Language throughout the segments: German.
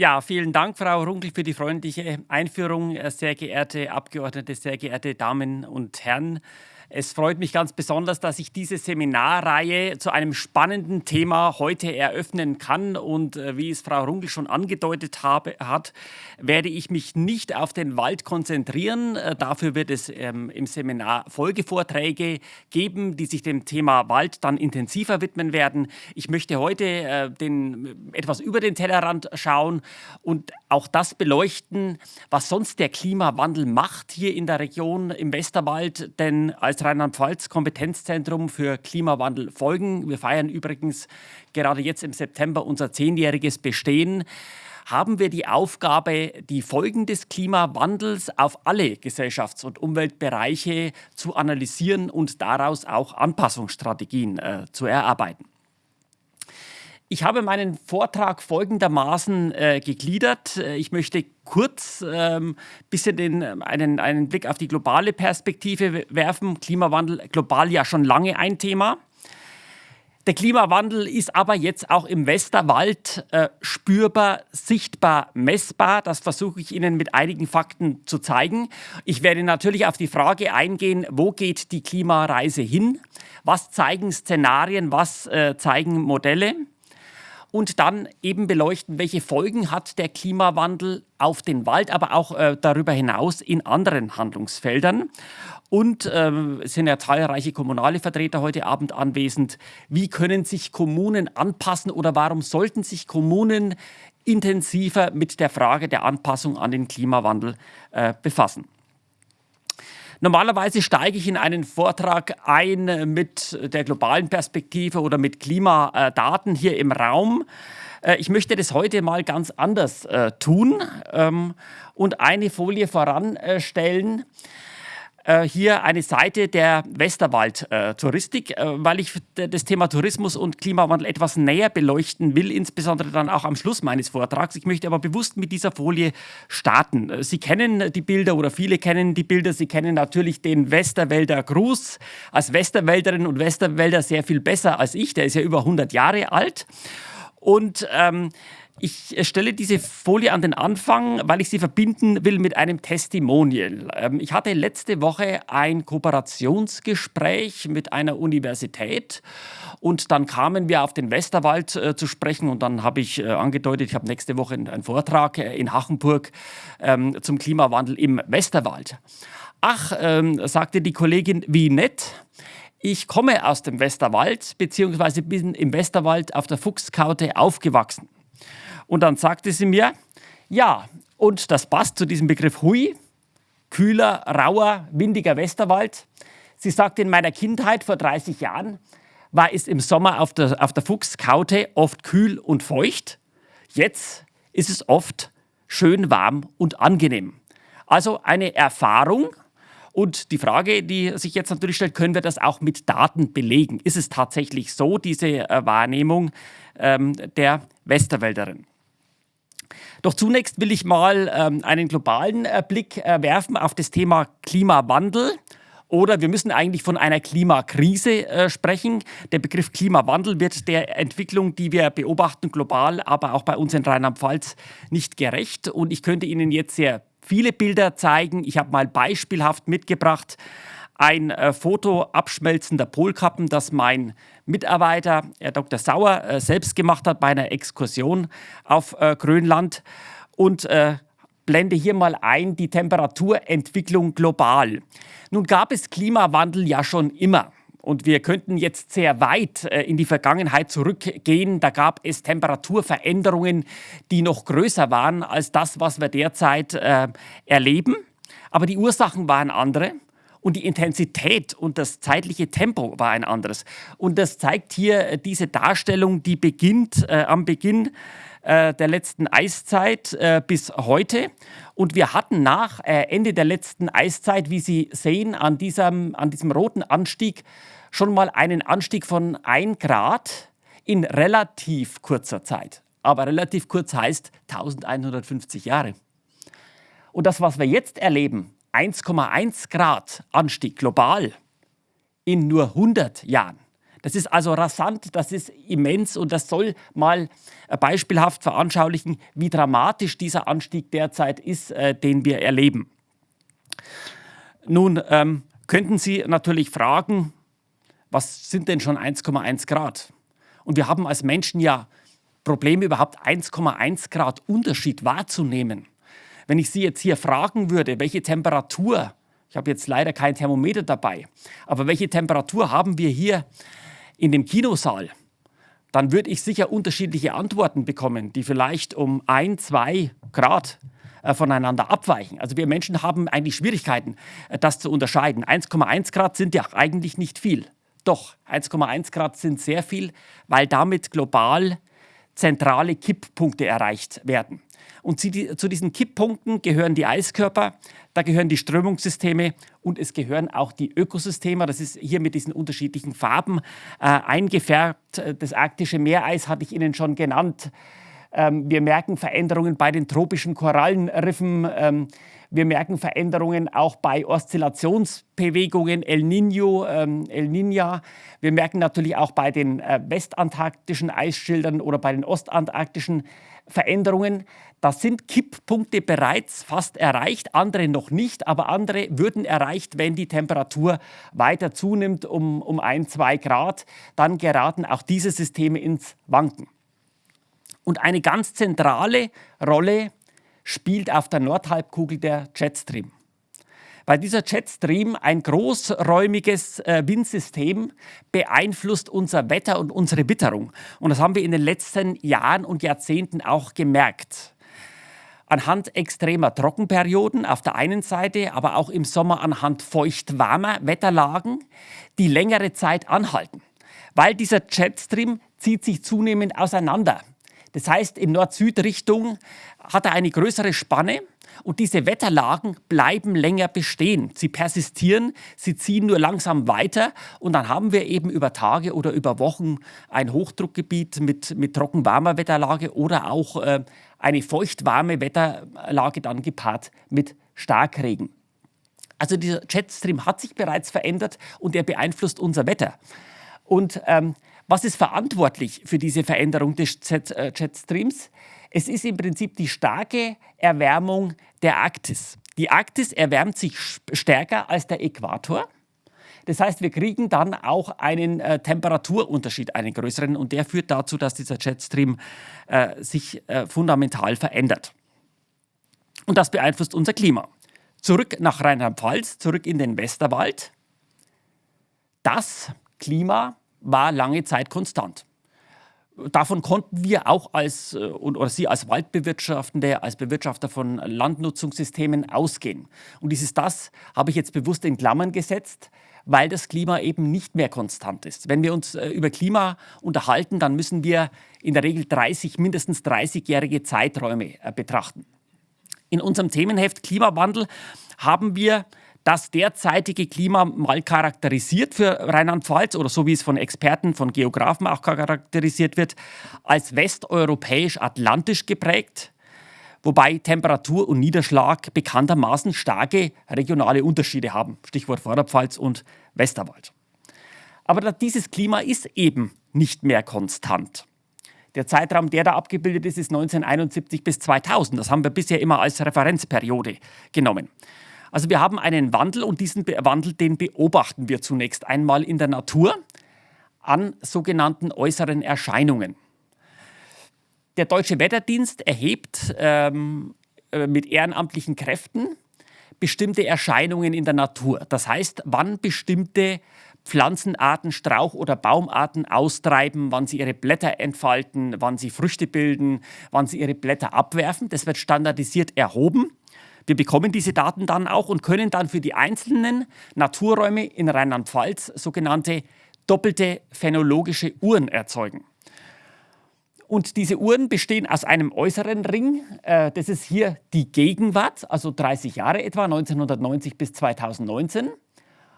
Ja, vielen Dank, Frau Runkel, für die freundliche Einführung. Sehr geehrte Abgeordnete, sehr geehrte Damen und Herren. Es freut mich ganz besonders, dass ich diese Seminarreihe zu einem spannenden Thema heute eröffnen kann. Und äh, wie es Frau Runkel schon angedeutet habe, hat, werde ich mich nicht auf den Wald konzentrieren. Äh, dafür wird es ähm, im Seminar Folgevorträge geben, die sich dem Thema Wald dann intensiver widmen werden. Ich möchte heute äh, den, etwas über den Tellerrand schauen und auch das beleuchten, was sonst der Klimawandel macht hier in der Region im Westerwald. Denn als Rheinland-Pfalz Kompetenzzentrum für Klimawandel folgen. Wir feiern übrigens gerade jetzt im September unser zehnjähriges Bestehen haben wir die Aufgabe, die Folgen des Klimawandels auf alle Gesellschafts- und Umweltbereiche zu analysieren und daraus auch Anpassungsstrategien äh, zu erarbeiten. Ich habe meinen Vortrag folgendermaßen äh, gegliedert. Äh, ich möchte kurz ähm, bisschen den, ähm, einen, einen Blick auf die globale Perspektive werfen. Klimawandel global ja schon lange ein Thema. Der Klimawandel ist aber jetzt auch im Westerwald äh, spürbar, sichtbar, messbar. Das versuche ich Ihnen mit einigen Fakten zu zeigen. Ich werde natürlich auf die Frage eingehen, wo geht die Klimareise hin? Was zeigen Szenarien, was äh, zeigen Modelle? Und dann eben beleuchten, welche Folgen hat der Klimawandel auf den Wald, aber auch äh, darüber hinaus in anderen Handlungsfeldern. Und äh, es sind ja zahlreiche kommunale Vertreter heute Abend anwesend. Wie können sich Kommunen anpassen oder warum sollten sich Kommunen intensiver mit der Frage der Anpassung an den Klimawandel äh, befassen? Normalerweise steige ich in einen Vortrag ein mit der globalen Perspektive oder mit Klimadaten hier im Raum. Äh, ich möchte das heute mal ganz anders äh, tun ähm, und eine Folie voranstellen. Äh, hier eine Seite der Westerwald-Touristik, äh, weil ich das Thema Tourismus und Klimawandel etwas näher beleuchten will, insbesondere dann auch am Schluss meines Vortrags. Ich möchte aber bewusst mit dieser Folie starten. Äh, Sie kennen die Bilder oder viele kennen die Bilder. Sie kennen natürlich den Westerwälder Gruß. Als Westerwälderin und Westerwälder sehr viel besser als ich. Der ist ja über 100 Jahre alt. Und ähm, ich stelle diese Folie an den Anfang, weil ich sie verbinden will mit einem Testimonial. Ähm, ich hatte letzte Woche ein Kooperationsgespräch mit einer Universität und dann kamen wir auf den Westerwald äh, zu sprechen und dann habe ich äh, angedeutet, ich habe nächste Woche einen Vortrag äh, in Hachenburg ähm, zum Klimawandel im Westerwald. Ach, ähm, sagte die Kollegin, wie nett. Ich komme aus dem Westerwald, beziehungsweise bin im Westerwald auf der Fuchskaute aufgewachsen. Und dann sagte sie mir, ja, und das passt zu diesem Begriff Hui, kühler, rauer, windiger Westerwald. Sie sagte, in meiner Kindheit vor 30 Jahren war es im Sommer auf der, auf der Fuchskaute oft kühl und feucht. Jetzt ist es oft schön warm und angenehm. Also eine Erfahrung. Und die Frage, die sich jetzt natürlich stellt, können wir das auch mit Daten belegen? Ist es tatsächlich so, diese äh, Wahrnehmung ähm, der Westerwälderin? Doch zunächst will ich mal ähm, einen globalen äh, Blick äh, werfen auf das Thema Klimawandel. Oder wir müssen eigentlich von einer Klimakrise äh, sprechen. Der Begriff Klimawandel wird der Entwicklung, die wir beobachten, global, aber auch bei uns in Rheinland-Pfalz nicht gerecht. Und ich könnte Ihnen jetzt sehr viele Bilder zeigen. Ich habe mal beispielhaft mitgebracht ein äh, Foto abschmelzender Polkappen, das mein Mitarbeiter, Herr Dr. Sauer, äh, selbst gemacht hat bei einer Exkursion auf äh, Grönland. Und äh, blende hier mal ein die Temperaturentwicklung global. Nun gab es Klimawandel ja schon immer. Und wir könnten jetzt sehr weit äh, in die Vergangenheit zurückgehen. Da gab es Temperaturveränderungen, die noch größer waren als das, was wir derzeit äh, erleben. Aber die Ursachen waren andere und die Intensität und das zeitliche Tempo war ein anderes. Und das zeigt hier äh, diese Darstellung, die beginnt äh, am Beginn äh, der letzten Eiszeit äh, bis heute. Und wir hatten nach äh, Ende der letzten Eiszeit, wie Sie sehen, an diesem, an diesem roten Anstieg schon mal einen Anstieg von 1 Grad in relativ kurzer Zeit. Aber relativ kurz heißt 1150 Jahre. Und das, was wir jetzt erleben, 1,1 Grad Anstieg global in nur 100 Jahren. Das ist also rasant, das ist immens und das soll mal äh, beispielhaft veranschaulichen, wie dramatisch dieser Anstieg derzeit ist, äh, den wir erleben. Nun ähm, könnten Sie natürlich fragen, was sind denn schon 1,1 Grad? Und wir haben als Menschen ja Probleme, überhaupt 1,1 Grad Unterschied wahrzunehmen. Wenn ich Sie jetzt hier fragen würde, welche Temperatur, ich habe jetzt leider kein Thermometer dabei, aber welche Temperatur haben wir hier in dem Kinosaal, dann würde ich sicher unterschiedliche Antworten bekommen, die vielleicht um ein, zwei Grad äh, voneinander abweichen. Also wir Menschen haben eigentlich Schwierigkeiten, äh, das zu unterscheiden. 1,1 Grad sind ja eigentlich nicht viel. Doch, 1,1 Grad sind sehr viel, weil damit global zentrale Kipppunkte erreicht werden. Und zu diesen Kipppunkten gehören die Eiskörper, da gehören die Strömungssysteme und es gehören auch die Ökosysteme. Das ist hier mit diesen unterschiedlichen Farben äh, eingefärbt. Das arktische Meereis hatte ich Ihnen schon genannt. Ähm, wir merken Veränderungen bei den tropischen Korallenriffen. Ähm, wir merken Veränderungen auch bei Oszillationsbewegungen, El Niño, ähm, El Niña. Wir merken natürlich auch bei den äh, westantarktischen Eisschildern oder bei den ostantarktischen Veränderungen. Da sind Kipppunkte bereits fast erreicht, andere noch nicht, aber andere würden erreicht, wenn die Temperatur weiter zunimmt um, um ein, zwei Grad. Dann geraten auch diese Systeme ins Wanken. Und eine ganz zentrale Rolle spielt auf der Nordhalbkugel der Jetstream. Weil dieser Jetstream, ein großräumiges äh, Windsystem, beeinflusst unser Wetter und unsere Witterung. Und das haben wir in den letzten Jahren und Jahrzehnten auch gemerkt. Anhand extremer Trockenperioden auf der einen Seite, aber auch im Sommer anhand feucht-warmer Wetterlagen, die längere Zeit anhalten. Weil dieser Jetstream zieht sich zunehmend auseinander. Das heißt, in Nord-Süd-Richtung hat er eine größere Spanne und diese Wetterlagen bleiben länger bestehen. Sie persistieren, sie ziehen nur langsam weiter und dann haben wir eben über Tage oder über Wochen ein Hochdruckgebiet mit, mit trockenwarmer Wetterlage oder auch äh, eine feuchtwarme Wetterlage dann gepaart mit Starkregen. Also dieser Jetstream hat sich bereits verändert und er beeinflusst unser Wetter. Und ähm, was ist verantwortlich für diese Veränderung des Jet, äh, Jetstreams? Es ist im Prinzip die starke Erwärmung der Arktis. Die Arktis erwärmt sich stärker als der Äquator. Das heißt, wir kriegen dann auch einen äh, Temperaturunterschied, einen größeren, und der führt dazu, dass dieser Jetstream äh, sich äh, fundamental verändert. Und das beeinflusst unser Klima. Zurück nach Rheinland-Pfalz, zurück in den Westerwald. Das Klima war lange Zeit konstant. Davon konnten wir auch als, äh, oder Sie als Waldbewirtschaftende, als Bewirtschafter von Landnutzungssystemen ausgehen. Und dieses das habe ich jetzt bewusst in Klammern gesetzt, weil das Klima eben nicht mehr konstant ist. Wenn wir uns äh, über Klima unterhalten, dann müssen wir in der Regel 30, mindestens 30-jährige Zeiträume äh, betrachten. In unserem Themenheft Klimawandel haben wir das derzeitige Klima mal charakterisiert für Rheinland-Pfalz oder so wie es von Experten, von Geografen auch charakterisiert wird, als westeuropäisch-atlantisch geprägt, wobei Temperatur und Niederschlag bekanntermaßen starke regionale Unterschiede haben. Stichwort Vorderpfalz und Westerwald. Aber dieses Klima ist eben nicht mehr konstant. Der Zeitraum, der da abgebildet ist, ist 1971 bis 2000. Das haben wir bisher immer als Referenzperiode genommen. Also wir haben einen Wandel und diesen Wandel, den beobachten wir zunächst einmal in der Natur an sogenannten äußeren Erscheinungen. Der Deutsche Wetterdienst erhebt ähm, äh, mit ehrenamtlichen Kräften bestimmte Erscheinungen in der Natur. Das heißt, wann bestimmte Pflanzenarten, Strauch- oder Baumarten austreiben, wann sie ihre Blätter entfalten, wann sie Früchte bilden, wann sie ihre Blätter abwerfen. Das wird standardisiert erhoben wir bekommen diese Daten dann auch und können dann für die einzelnen Naturräume in Rheinland-Pfalz sogenannte doppelte phänologische Uhren erzeugen. Und diese Uhren bestehen aus einem äußeren Ring, äh, das ist hier die Gegenwart, also 30 Jahre etwa, 1990 bis 2019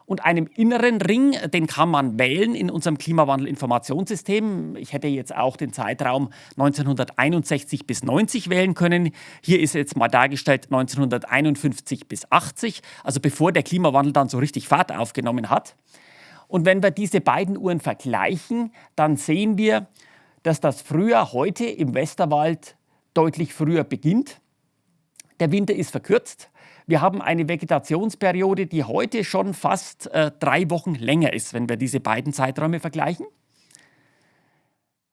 und einem inneren Ring, den kann man wählen in unserem Klimawandel-Informationssystem. Ich hätte jetzt auch den Zeitraum 1961 bis 90 wählen können. Hier ist jetzt mal dargestellt 1951 bis 80, also bevor der Klimawandel dann so richtig Fahrt aufgenommen hat. Und wenn wir diese beiden Uhren vergleichen, dann sehen wir, dass das Frühjahr heute im Westerwald deutlich früher beginnt. Der Winter ist verkürzt. Wir haben eine Vegetationsperiode, die heute schon fast äh, drei Wochen länger ist, wenn wir diese beiden Zeiträume vergleichen.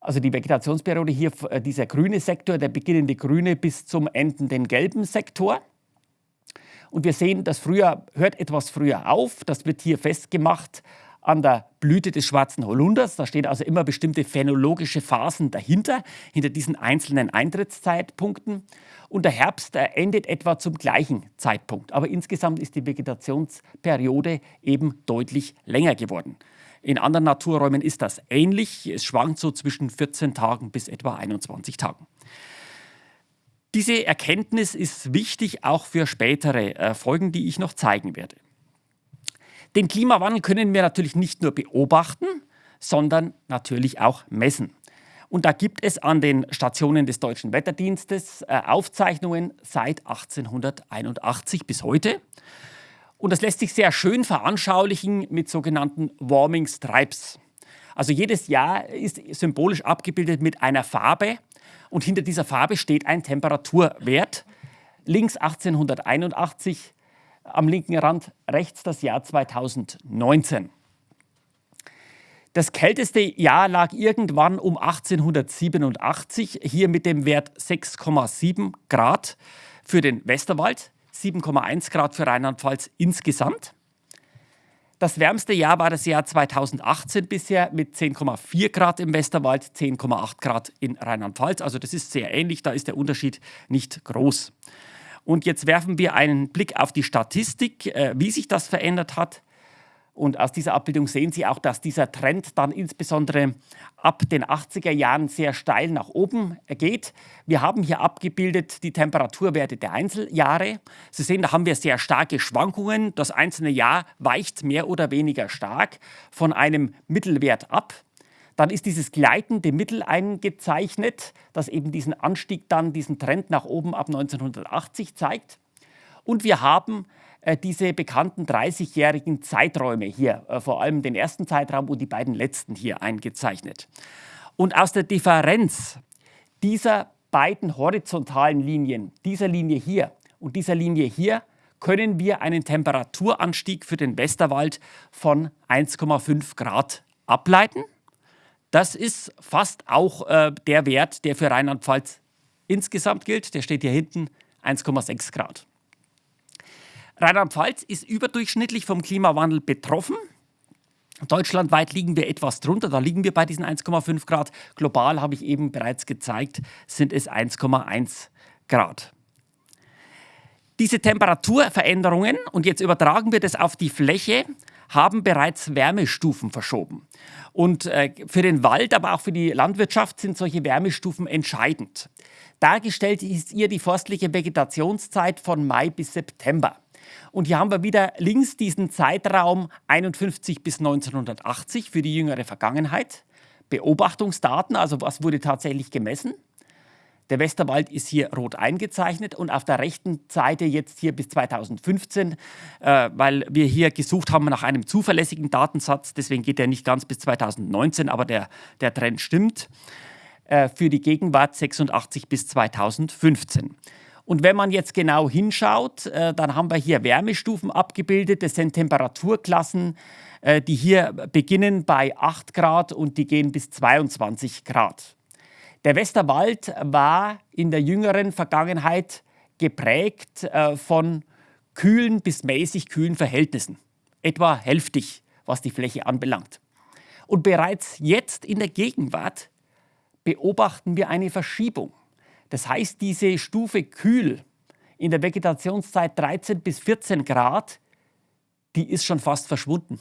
Also die Vegetationsperiode hier, äh, dieser grüne Sektor, der beginnende grüne bis zum endenden gelben Sektor. Und wir sehen, das Frühjahr hört etwas früher auf. Das wird hier festgemacht an der Blüte des schwarzen Holunders. Da stehen also immer bestimmte phänologische Phasen dahinter, hinter diesen einzelnen Eintrittszeitpunkten. Und der Herbst endet etwa zum gleichen Zeitpunkt. Aber insgesamt ist die Vegetationsperiode eben deutlich länger geworden. In anderen Naturräumen ist das ähnlich. Es schwankt so zwischen 14 Tagen bis etwa 21 Tagen. Diese Erkenntnis ist wichtig auch für spätere äh, Folgen, die ich noch zeigen werde. Den Klimawandel können wir natürlich nicht nur beobachten, sondern natürlich auch messen. Und da gibt es an den Stationen des Deutschen Wetterdienstes äh, Aufzeichnungen seit 1881 bis heute. Und das lässt sich sehr schön veranschaulichen mit sogenannten Warming Stripes. Also jedes Jahr ist symbolisch abgebildet mit einer Farbe und hinter dieser Farbe steht ein Temperaturwert. Links 1881, am linken Rand rechts das Jahr 2019. Das kälteste Jahr lag irgendwann um 1887, hier mit dem Wert 6,7 Grad für den Westerwald. 7,1 Grad für Rheinland-Pfalz insgesamt. Das wärmste Jahr war das Jahr 2018 bisher mit 10,4 Grad im Westerwald, 10,8 Grad in Rheinland-Pfalz. Also das ist sehr ähnlich, da ist der Unterschied nicht groß. Und jetzt werfen wir einen Blick auf die Statistik, äh, wie sich das verändert hat. Und aus dieser Abbildung sehen Sie auch, dass dieser Trend dann insbesondere ab den 80er Jahren sehr steil nach oben geht. Wir haben hier abgebildet die Temperaturwerte der Einzeljahre. Sie sehen, da haben wir sehr starke Schwankungen. Das einzelne Jahr weicht mehr oder weniger stark von einem Mittelwert ab. Dann ist dieses gleitende Mittel eingezeichnet, das eben diesen Anstieg dann, diesen Trend nach oben ab 1980 zeigt. Und wir haben äh, diese bekannten 30-jährigen Zeiträume hier, äh, vor allem den ersten Zeitraum und die beiden letzten hier eingezeichnet. Und aus der Differenz dieser beiden horizontalen Linien, dieser Linie hier und dieser Linie hier, können wir einen Temperaturanstieg für den Westerwald von 1,5 Grad ableiten. Das ist fast auch äh, der Wert, der für Rheinland-Pfalz insgesamt gilt. Der steht hier hinten 1,6 Grad. Rheinland-Pfalz ist überdurchschnittlich vom Klimawandel betroffen. Deutschlandweit liegen wir etwas drunter, da liegen wir bei diesen 1,5 Grad. Global habe ich eben bereits gezeigt, sind es 1,1 Grad. Diese Temperaturveränderungen, und jetzt übertragen wir das auf die Fläche, haben bereits Wärmestufen verschoben. Und äh, für den Wald, aber auch für die Landwirtschaft sind solche Wärmestufen entscheidend. Dargestellt ist hier die forstliche Vegetationszeit von Mai bis September. Und hier haben wir wieder links diesen Zeitraum 51 bis 1980 für die jüngere Vergangenheit. Beobachtungsdaten, also was wurde tatsächlich gemessen. Der Westerwald ist hier rot eingezeichnet und auf der rechten Seite jetzt hier bis 2015, äh, weil wir hier gesucht haben nach einem zuverlässigen Datensatz. Deswegen geht er nicht ganz bis 2019, aber der, der Trend stimmt. Äh, für die Gegenwart 86 bis 2015. Und wenn man jetzt genau hinschaut, äh, dann haben wir hier Wärmestufen abgebildet. Das sind Temperaturklassen, äh, die hier beginnen bei 8 Grad und die gehen bis 22 Grad. Der Westerwald war in der jüngeren Vergangenheit geprägt äh, von kühlen bis mäßig kühlen Verhältnissen, etwa hälftig, was die Fläche anbelangt. Und bereits jetzt in der Gegenwart beobachten wir eine Verschiebung. Das heißt, diese Stufe kühl in der Vegetationszeit 13 bis 14 Grad, die ist schon fast verschwunden.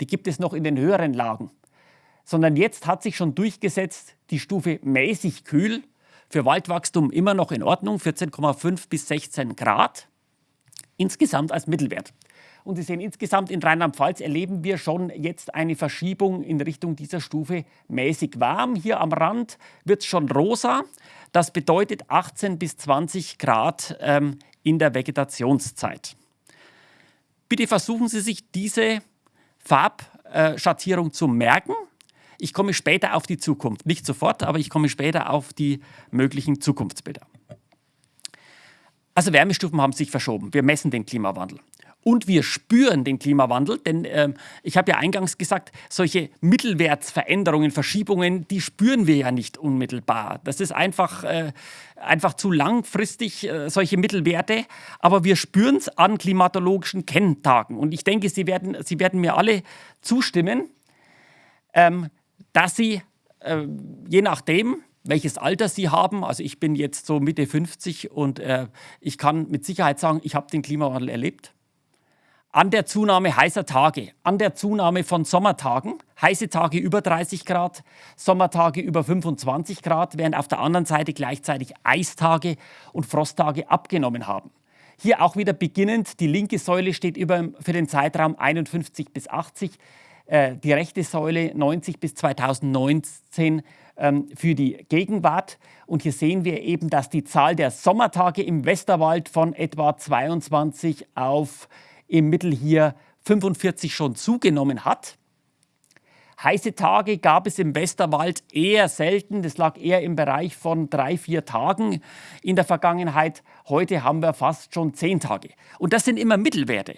Die gibt es noch in den höheren Lagen. Sondern jetzt hat sich schon durchgesetzt die Stufe mäßig kühl, für Waldwachstum immer noch in Ordnung, 14,5 bis 16 Grad, insgesamt als Mittelwert. Und Sie sehen, insgesamt in Rheinland-Pfalz erleben wir schon jetzt eine Verschiebung in Richtung dieser Stufe mäßig warm. Hier am Rand wird es schon rosa. Das bedeutet 18 bis 20 Grad ähm, in der Vegetationszeit. Bitte versuchen Sie sich diese Farb Klimaschattierung zu merken. Ich komme später auf die Zukunft. Nicht sofort, aber ich komme später auf die möglichen Zukunftsbilder. Also Wärmestufen haben sich verschoben. Wir messen den Klimawandel. Und wir spüren den Klimawandel, denn äh, ich habe ja eingangs gesagt, solche Mittelwertsveränderungen, Verschiebungen, die spüren wir ja nicht unmittelbar. Das ist einfach, äh, einfach zu langfristig, äh, solche Mittelwerte. Aber wir spüren es an klimatologischen Kenntagen. Und ich denke, Sie werden, Sie werden mir alle zustimmen, ähm, dass Sie, äh, je nachdem, welches Alter Sie haben. Also ich bin jetzt so Mitte 50 und äh, ich kann mit Sicherheit sagen, ich habe den Klimawandel erlebt. An der Zunahme heißer Tage, an der Zunahme von Sommertagen, heiße Tage über 30 Grad, Sommertage über 25 Grad, während auf der anderen Seite gleichzeitig Eistage und Frosttage abgenommen haben. Hier auch wieder beginnend, die linke Säule steht über, für den Zeitraum 51 bis 80, äh, die rechte Säule 90 bis 2019 ähm, für die Gegenwart. Und hier sehen wir eben, dass die Zahl der Sommertage im Westerwald von etwa 22 auf im Mittel hier 45 schon zugenommen hat. Heiße Tage gab es im Westerwald eher selten. Das lag eher im Bereich von drei, vier Tagen in der Vergangenheit. Heute haben wir fast schon zehn Tage. Und das sind immer Mittelwerte.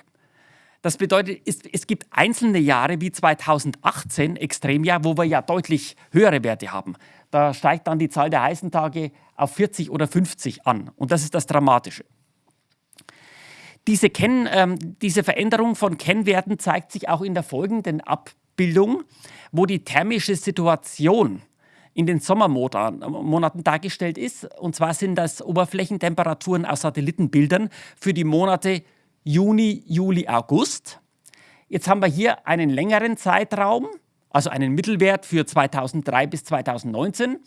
Das bedeutet, es, es, gibt einzelne Jahre wie 2018, Extremjahr, wo wir ja deutlich höhere Werte haben. Da steigt dann die Zahl der heißen Tage auf 40 oder 50 an. Und das ist das Dramatische. Diese, Ken, ähm, diese Veränderung von Kennwerten zeigt sich auch in der folgenden Abbildung, wo die thermische Situation in den Sommermonaten dargestellt ist. Und zwar sind das Oberflächentemperaturen aus Satellitenbildern für die Monate Juni, Juli, August. Jetzt haben wir hier einen längeren Zeitraum, also einen Mittelwert für 2003 bis 2019.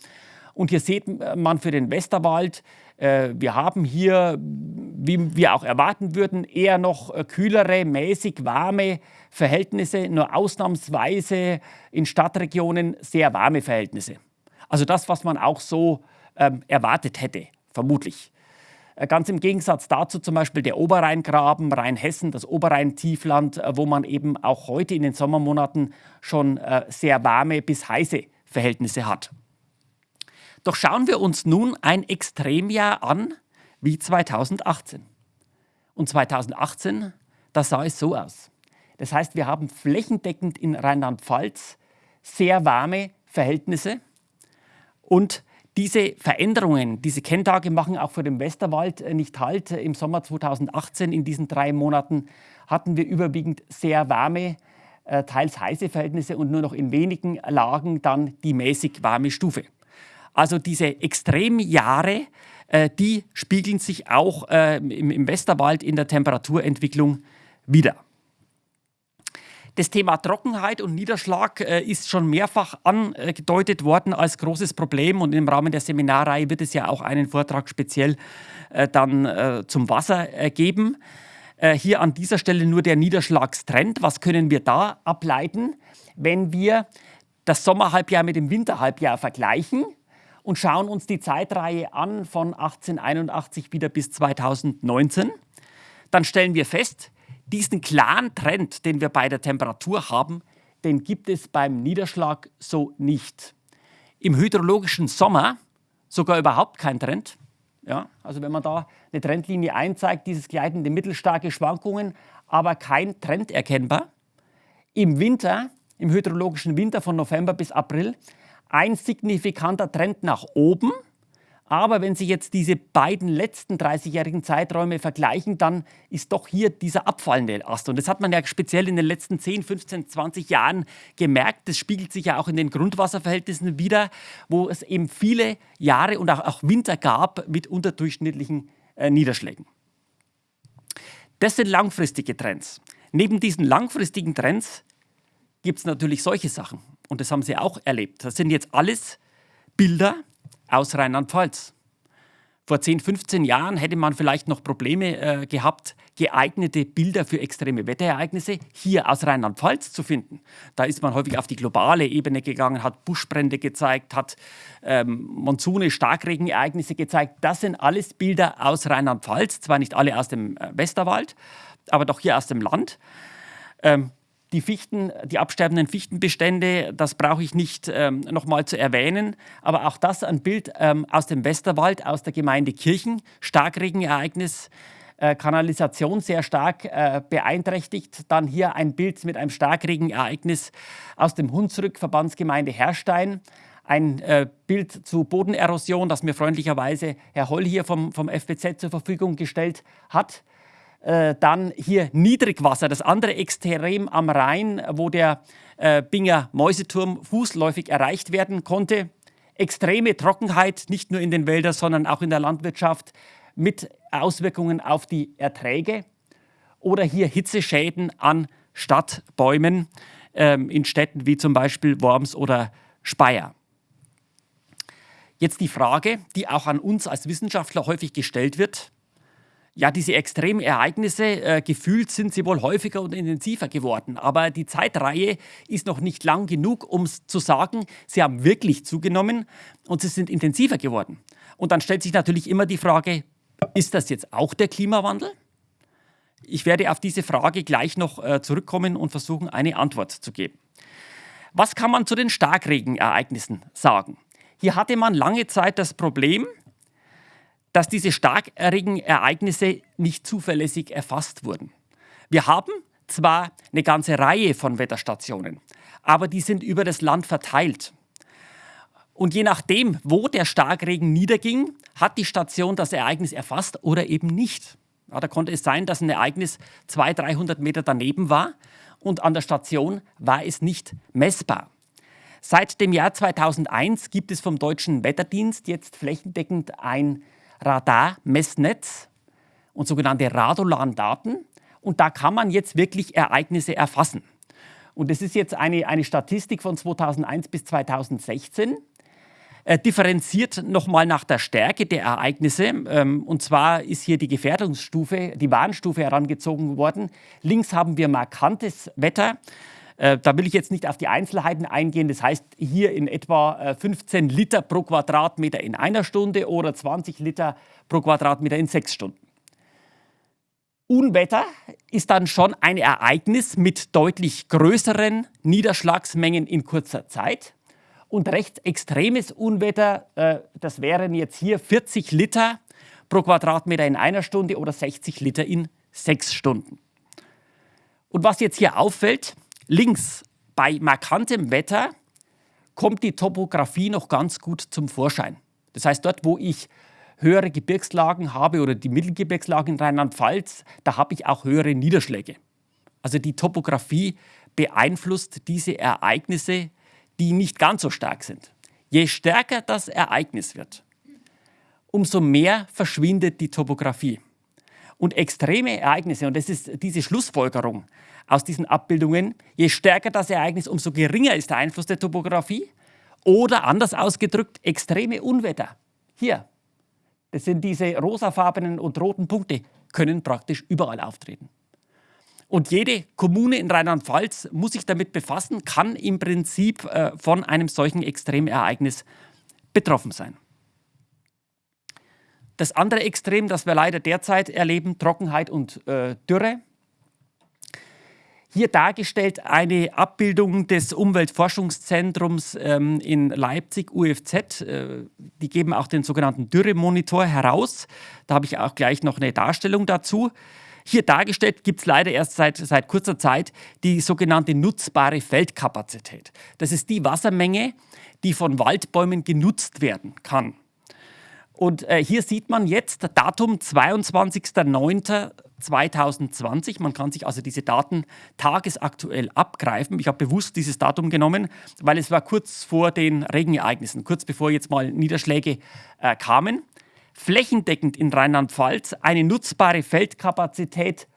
Und hier sieht man für den Westerwald, äh, wir haben hier, wie wir auch erwarten würden, eher noch äh, kühlere, mäßig warme Verhältnisse, nur ausnahmsweise in Stadtregionen sehr warme Verhältnisse. Also das, was man auch so ähm, erwartet hätte, vermutlich. Äh, ganz im Gegensatz dazu zum Beispiel der Oberrheingraben, Rheinhessen, das Oberrhein-Tiefland, äh, wo man eben auch heute in den Sommermonaten schon äh, sehr warme bis heiße Verhältnisse hat. Doch schauen wir uns nun ein Extremjahr an wie 2018. Und 2018, da sah es so aus. Das heißt, wir haben flächendeckend in Rheinland-Pfalz sehr warme Verhältnisse und diese Veränderungen, diese Kenntage machen auch für den Westerwald äh, nicht Halt. Im Sommer 2018, in diesen drei Monaten, hatten wir überwiegend sehr warme, äh, teils heiße Verhältnisse und nur noch in wenigen Lagen dann die mäßig warme Stufe. Also diese Extremjahre, äh, die spiegeln sich auch im Westerwald in der Temperaturentwicklung wieder. Das Thema Trockenheit und Niederschlag äh, ist schon mehrfach angedeutet worden als großes Problem und im Rahmen der Seminarreihe wird es ja auch einen Vortrag speziell äh, dann äh, zum Wasser äh, geben. Äh, hier an dieser Stelle nur der Niederschlagstrend. Was können wir da ableiten, wenn wir das Sommerhalbjahr mit dem Winterhalbjahr vergleichen? und schauen uns die Zeitreihe an von 1881 wieder bis 2019, dann stellen wir fest, diesen klaren Trend, den wir bei der Temperatur haben, den gibt es beim Niederschlag so nicht. Im hydrologischen Sommer sogar überhaupt kein Trend. Ja, also wenn man da eine Trendlinie einzeigt, dieses gleitende mittelstarke Schwankungen, aber kein Trend erkennbar. Im Winter, im hydrologischen Winter von November bis April, ein signifikanter Trend nach oben, aber wenn Sie jetzt diese beiden letzten 30-jährigen Zeiträume vergleichen, dann ist doch hier dieser abfallende Ast. Und das hat man ja speziell in den letzten 10, 15, 20 Jahren gemerkt. Das spiegelt sich ja auch in den Grundwasserverhältnissen wieder, wo es eben viele Jahre und auch, Winter gab mit unterdurchschnittlichen äh, Niederschlägen. Das sind langfristige Trends. Neben diesen langfristigen Trends gibt es natürlich solche Sachen. Und das haben Sie auch erlebt. Das sind jetzt alles Bilder, aus Rheinland-Pfalz. Vor 10, 15 Jahren hätte man vielleicht noch Probleme äh, gehabt, geeignete Bilder für extreme Wetterereignisse hier aus Rheinland-Pfalz zu finden. Da ist man häufig auf die globale Ebene gegangen, hat Buschbrände gezeigt, hat ähm, Monzune, Starkregenereignisse gezeigt. Das sind alles Bilder aus Rheinland-Pfalz, zwar nicht alle aus dem äh, Westerwald, aber doch hier aus dem Land. Ähm, Die Fichten, die absterbenden Fichtenbestände, das brauche ich nicht ähm, nochmal zu erwähnen, aber auch das ein Bild ähm, aus dem Westerwald, aus der Gemeinde Kirchen, Starkregenereignis, äh, Kanalisation sehr stark äh, beeinträchtigt. Dann hier ein Bild mit einem Starkregenereignis aus dem Hunsrück, Verbandsgemeinde Herrstein. Ein äh, Bild zu Bodenerosion, das mir freundlicherweise Herr Holl hier vom, vom FBZ zur Verfügung gestellt hat. Äh, dann hier Niedrigwasser, das andere Extrem am Rhein, wo der äh, Binger Mäuseturm fußläufig erreicht werden konnte. Extreme Trockenheit, nicht nur in den Wäldern, sondern auch in der Landwirtschaft mit Auswirkungen auf die Erträge. Oder hier Hitzeschäden an Stadtbäumen ähm, in Städten wie zum Beispiel Worms oder Speyer. Jetzt die Frage, die auch an uns als Wissenschaftler häufig gestellt wird. Ja, diese extremen Ereignisse, äh, gefühlt sind sie wohl häufiger und intensiver geworden. Aber die Zeitreihe ist noch nicht lang genug, um zu sagen, sie haben wirklich zugenommen und sie sind intensiver geworden. Und dann stellt sich natürlich immer die Frage, ist das jetzt auch der Klimawandel? Ich werde auf diese Frage gleich noch äh, zurückkommen und versuchen, eine Antwort zu geben. Was kann man zu den Starkregenereignissen sagen? Hier hatte man lange Zeit das Problem, dass diese Starkregenereignisse nicht zuverlässig erfasst wurden. Wir haben zwar eine ganze Reihe von Wetterstationen, aber die sind über das Land verteilt. Und je nachdem, wo der Starkregen niederging, hat die Station das Ereignis erfasst oder eben nicht. Ja, da konnte es sein, dass ein Ereignis 200, 300 Meter daneben war und an der Station war es nicht messbar. Seit dem Jahr 2001 gibt es vom Deutschen Wetterdienst jetzt flächendeckend ein Radarmessnetz und sogenannte Radolan-Daten. Und da kann man jetzt wirklich Ereignisse erfassen. Und das ist jetzt eine, eine Statistik von 2001 bis 2016. Äh, differenziert nochmal nach der Stärke der Ereignisse. Ähm, und zwar ist hier die Gefährdungsstufe, die Warnstufe herangezogen worden. Links haben wir markantes Wetter. Äh, da will ich jetzt nicht auf die Einzelheiten eingehen. Das heißt, hier in etwa 15 äh, Liter pro Quadratmeter in einer Stunde oder 20 Liter pro Quadratmeter in sechs Stunden. Unwetter ist dann schon ein Ereignis mit deutlich größeren Niederschlagsmengen in kurzer Zeit. Und rechtsextremes Unwetter, äh, das wären jetzt hier 40 Liter pro Quadratmeter in einer Stunde oder 60 Liter in sechs Stunden. Und was jetzt hier auffällt, Links bei markantem Wetter kommt die Topografie noch ganz gut zum Vorschein. Das heißt, dort, wo ich höhere Gebirgslagen habe oder die Mittelgebirgslagen in Rheinland-Pfalz, da habe ich auch höhere Niederschläge. Also die Topografie beeinflusst diese Ereignisse, die nicht ganz so stark sind. Je stärker das Ereignis wird, umso mehr verschwindet die Topografie. Und extreme Ereignisse, und das ist diese Schlussfolgerung, aus diesen Abbildungen, je stärker das Ereignis, umso geringer ist der Einfluss der Topografie. Oder anders ausgedrückt, extreme Unwetter. Hier, das sind diese rosafarbenen und roten Punkte, können praktisch überall auftreten. Und jede Kommune in Rheinland-Pfalz muss sich damit befassen, kann im Prinzip äh, von einem solchen Extremereignis betroffen sein. Das andere Extrem, das wir leider derzeit erleben, Trockenheit und äh, Dürre, hier dargestellt eine Abbildung des Umweltforschungszentrums ähm, in Leipzig, UFZ. Äh, die geben auch den sogenannten Dürremonitor heraus. Da habe ich auch gleich noch eine Darstellung dazu. Hier dargestellt gibt es leider erst seit, seit kurzer Zeit die sogenannte nutzbare Feldkapazität. Das ist die Wassermenge, die von Waldbäumen genutzt werden kann. Und äh, hier sieht man jetzt Datum 22.09.2020. Man kann sich also diese Daten tagesaktuell abgreifen. Ich habe bewusst dieses Datum genommen, weil es war kurz vor den Regenereignissen, kurz bevor jetzt mal Niederschläge äh, kamen. Flächendeckend in Rheinland-Pfalz eine nutzbare Feldkapazität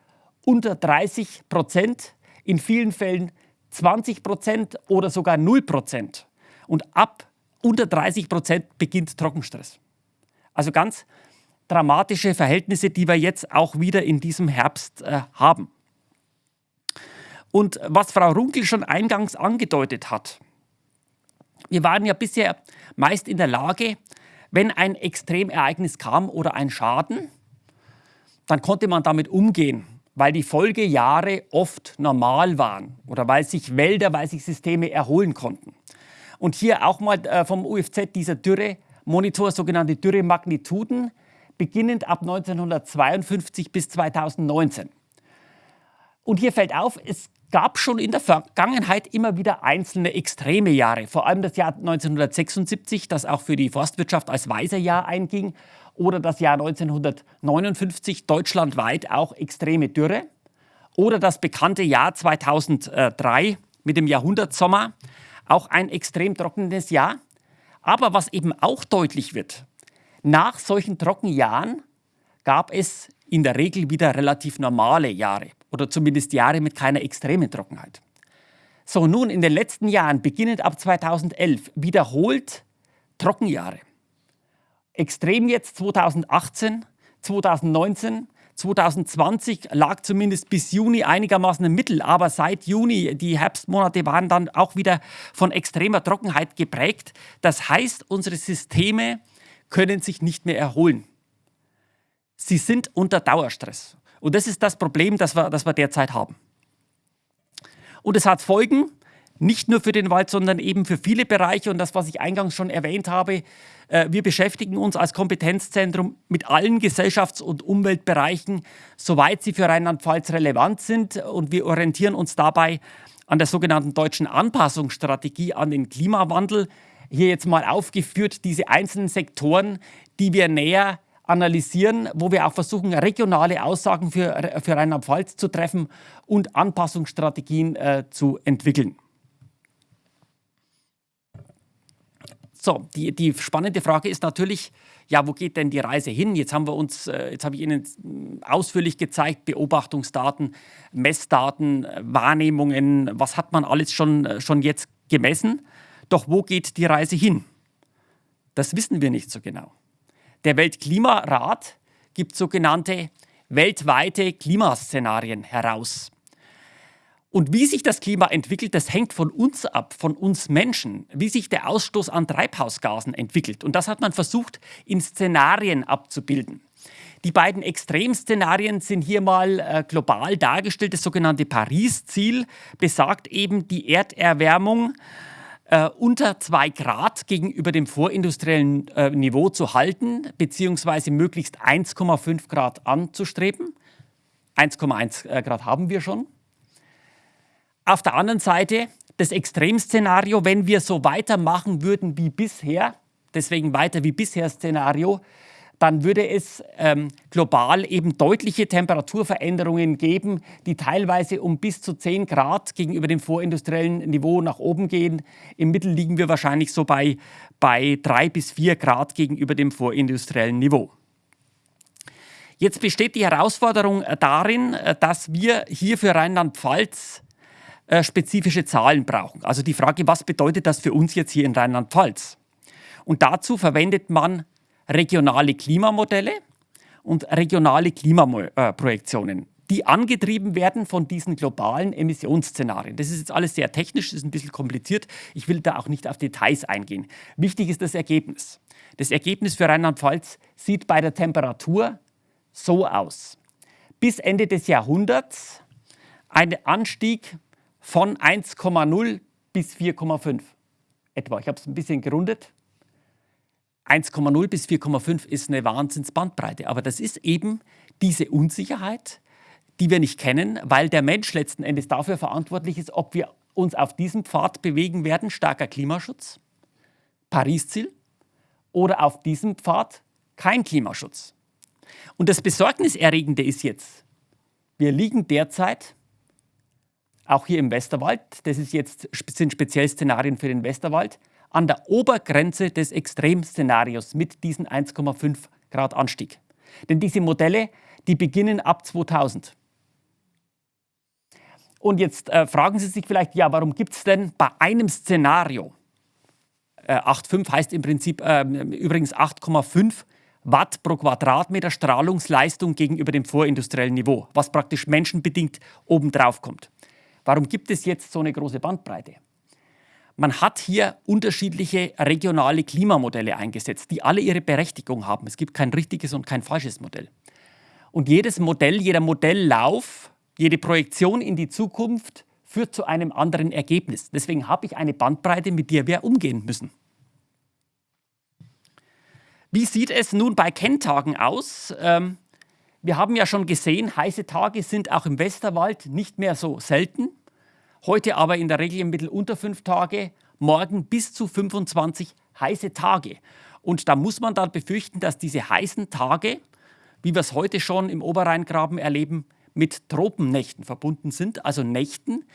unter 30 Prozent, in vielen Fällen 20 Prozent oder sogar 0 Prozent. Und ab unter 30 Prozent beginnt Trockenstress. Also ganz dramatische Verhältnisse, die wir jetzt auch wieder in diesem Herbst äh, haben. Und was Frau Runkel schon eingangs angedeutet hat, wir waren ja bisher meist in der Lage, wenn ein Extremereignis kam oder ein Schaden, dann konnte man damit umgehen, weil die Folgejahre oft normal waren oder weil sich Wälder, weil sich Systeme erholen konnten. Und hier auch mal äh, vom UFZ dieser Dürre-Monitor, sogenannte Dürremagnituden, beginnend ab 1952 bis 2019. Und hier fällt auf, es gab schon in der Vergangenheit immer wieder einzelne extreme Jahre. Vor allem das Jahr 1976, das auch für die Forstwirtschaft als Weiserjahr einging, oder das Jahr 1959 deutschlandweit auch extreme Dürre. Oder das bekannte Jahr 2003 mit dem Jahrhundertsommer, auch ein extrem trockenes Jahr. Aber was eben auch deutlich wird, nach solchen Trockenjahren gab es in der Regel wieder relativ normale Jahre oder zumindest Jahre mit keiner extremen Trockenheit. So, nun in den letzten Jahren, beginnend ab 2011, wiederholt Trockenjahre. Extrem jetzt 2018, 2019, 2020 lag zumindest bis Juni einigermaßen im Mittel, aber seit Juni, die Herbstmonate waren dann auch wieder von extremer Trockenheit geprägt. Das heißt, unsere Systeme können sich nicht mehr erholen. Sie sind unter Dauerstress. Und das ist das Problem, das wir, das wir derzeit haben. Und es hat Folgen, nicht nur für den Wald, sondern eben für viele Bereiche. Und das, was ich eingangs schon erwähnt habe, äh, wir beschäftigen uns als Kompetenzzentrum mit allen Gesellschafts- und Umweltbereichen, soweit sie für Rheinland-Pfalz relevant sind. Und wir orientieren uns dabei an der sogenannten deutschen Anpassungsstrategie an den Klimawandel. Hier jetzt mal aufgeführt diese einzelnen Sektoren, die wir näher analysieren, wo wir auch versuchen, regionale Aussagen für, für Rheinland-Pfalz zu treffen und Anpassungsstrategien äh, zu entwickeln. So, die, die spannende Frage ist natürlich, ja, wo geht denn die Reise hin? Jetzt haben wir uns, äh, jetzt habe ich Ihnen äh, ausführlich gezeigt, Beobachtungsdaten, Messdaten, Wahrnehmungen, was hat man alles schon, äh, schon jetzt gemessen? Doch wo geht die Reise hin? Das wissen wir nicht so genau. Der Weltklimarat gibt sogenannte weltweite Klimaszenarien heraus. Und wie sich das Klima entwickelt, das hängt von uns ab, von uns Menschen, wie sich der Ausstoß an Treibhausgasen entwickelt. Und das hat man versucht, in Szenarien abzubilden. Die beiden Extremszenarien sind hier mal äh, global dargestellt. Das sogenannte Paris-Ziel besagt eben, die Erderwärmung äh, unter 2 Grad gegenüber dem vorindustriellen äh, Niveau zu halten, beziehungsweise möglichst 1,5 Grad anzustreben. 1,1 äh, Grad haben wir schon. Auf der anderen Seite das Extremszenario, wenn wir so weitermachen würden wie bisher, deswegen weiter wie bisher Szenario, dann würde es ähm, global eben deutliche Temperaturveränderungen geben, die teilweise um bis zu 10 Grad gegenüber dem vorindustriellen Niveau nach oben gehen. Im Mittel liegen wir wahrscheinlich so bei, bei 3 bis 4 Grad gegenüber dem vorindustriellen Niveau. Jetzt besteht die Herausforderung äh, darin, äh, dass wir hier für Rheinland-Pfalz äh, spezifische Zahlen brauchen. Also die Frage, was bedeutet das für uns jetzt hier in Rheinland-Pfalz? Und dazu verwendet man regionale Klimamodelle und regionale Klimaprojektionen, die angetrieben werden von diesen globalen Emissionsszenarien. Das ist jetzt alles sehr technisch, ist ein bisschen kompliziert. Ich will da auch nicht auf Details eingehen. Wichtig ist das Ergebnis. Das Ergebnis für Rheinland-Pfalz sieht bei der Temperatur so aus. Bis Ende des Jahrhunderts ein Anstieg von 1,0 bis 4,5 etwa. Ich habe es ein bisschen gerundet. 1,0 bis 4,5 ist eine Wahnsinnsbandbreite. Aber das ist eben diese Unsicherheit, die wir nicht kennen, weil der Mensch letzten Endes dafür verantwortlich ist, ob wir uns auf diesem Pfad bewegen werden, starker Klimaschutz, Paris-Ziel, oder auf diesem Pfad kein Klimaschutz. Und das Besorgniserregende ist jetzt, wir liegen derzeit, auch hier im Westerwald, das ist jetzt, sind speziell Szenarien für den Westerwald, an der Obergrenze des Extremszenarios mit diesen 1,5 Grad Anstieg. Denn diese Modelle, die beginnen ab 2000. Und jetzt äh, fragen Sie sich vielleicht, ja, warum gibt es denn bei einem Szenario, äh, 8,5 heißt im Prinzip äh, übrigens 8,5 Watt pro Quadratmeter Strahlungsleistung gegenüber dem vorindustriellen Niveau, was praktisch menschenbedingt obendrauf kommt. Warum gibt es jetzt so eine große Bandbreite? Man hat hier unterschiedliche regionale Klimamodelle eingesetzt, die alle ihre Berechtigung haben. Es gibt kein richtiges und kein falsches Modell. Und jedes Modell, jeder Modelllauf, jede Projektion in die Zukunft führt zu einem anderen Ergebnis. Deswegen habe ich eine Bandbreite, mit der wir umgehen müssen. Wie sieht es nun bei Kenntagen aus? Ähm, wir haben ja schon gesehen, heiße Tage sind auch im Westerwald nicht mehr so selten. Heute aber in der Regel im Mittel unter fünf Tage, morgen bis zu 25 heiße Tage. Und da muss man dann befürchten, dass diese heißen Tage, wie wir es heute schon im Oberrheingraben erleben, mit Tropennächten verbunden sind, also Nächten,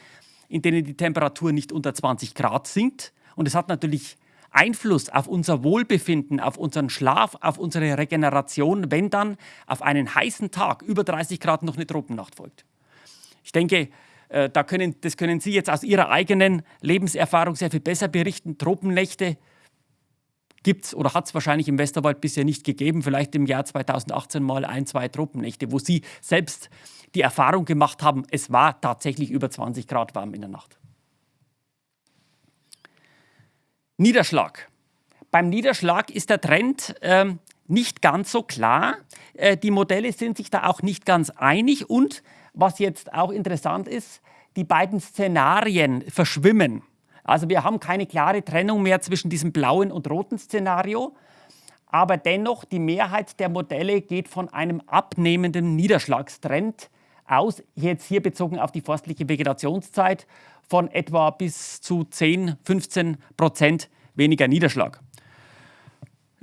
in denen die Temperatur nicht unter 20 Grad sinkt. Und es hat natürlich Einfluss auf unser Wohlbefinden, auf unseren Schlaf, auf unsere Regeneration, wenn dann auf einen heißen Tag über 30 Grad noch eine Tropennacht folgt. Ich denke, äh, da können, das können Sie jetzt aus Ihrer eigenen Lebenserfahrung sehr viel besser berichten. Tropennächte gibt es oder hat es wahrscheinlich im Westerwald bisher nicht gegeben. Vielleicht im Jahr 2018 mal ein, zwei Tropennächte, wo Sie selbst die Erfahrung gemacht haben, es war tatsächlich über 20 Grad warm in der Nacht. Niederschlag. Beim Niederschlag ist der Trend ähm, nicht ganz so klar. Äh, die Modelle sind sich da auch nicht ganz einig und was jetzt auch interessant ist, die beiden Szenarien verschwimmen. Also wir haben keine klare Trennung mehr zwischen diesem blauen und roten Szenario, aber dennoch die Mehrheit der Modelle geht von einem abnehmenden Niederschlagstrend aus, jetzt hier bezogen auf die forstliche Vegetationszeit von etwa bis zu 10, 15 Prozent weniger Niederschlag.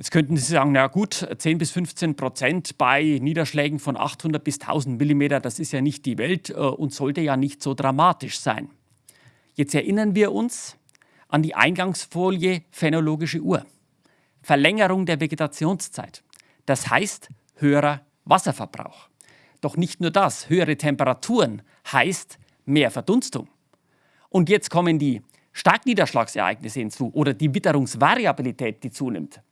Jetzt könnten Sie sagen, na gut, 10 bis 15 Prozent bei Niederschlägen von 800 bis 1000 Millimeter, das ist ja nicht die Welt äh, und sollte ja nicht so dramatisch sein. Jetzt erinnern wir uns an die Eingangsfolie phänologische Uhr. Verlängerung der Vegetationszeit. Das heißt höherer Wasserverbrauch. Doch nicht nur das, höhere Temperaturen heißt mehr Verdunstung. Und jetzt kommen die Starkniederschlagsereignisse hinzu oder die Witterungsvariabilität, die zunimmt.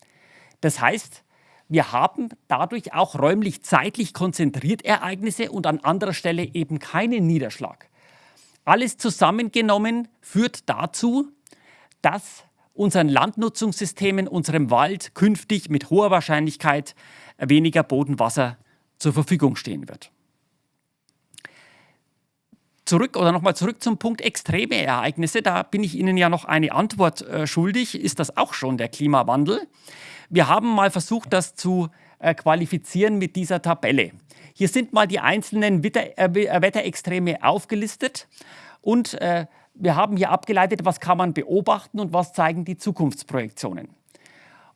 Das heißt, wir haben dadurch auch räumlich-zeitlich konzentriert Ereignisse und an anderer Stelle eben keinen Niederschlag. Alles zusammengenommen führt dazu, dass unseren Landnutzungssystemen, unserem Wald künftig mit hoher Wahrscheinlichkeit weniger Bodenwasser zur Verfügung stehen wird zurück oder nochmal zurück zum Punkt extreme Ereignisse. Da bin ich Ihnen ja noch eine Antwort äh, schuldig. Ist das auch schon der Klimawandel? Wir haben mal versucht, das zu äh, qualifizieren mit dieser Tabelle. Hier sind mal die einzelnen Witter, äh, äh Wetterextreme aufgelistet und äh, wir haben hier abgeleitet, was kann man beobachten und was zeigen die Zukunftsprojektionen.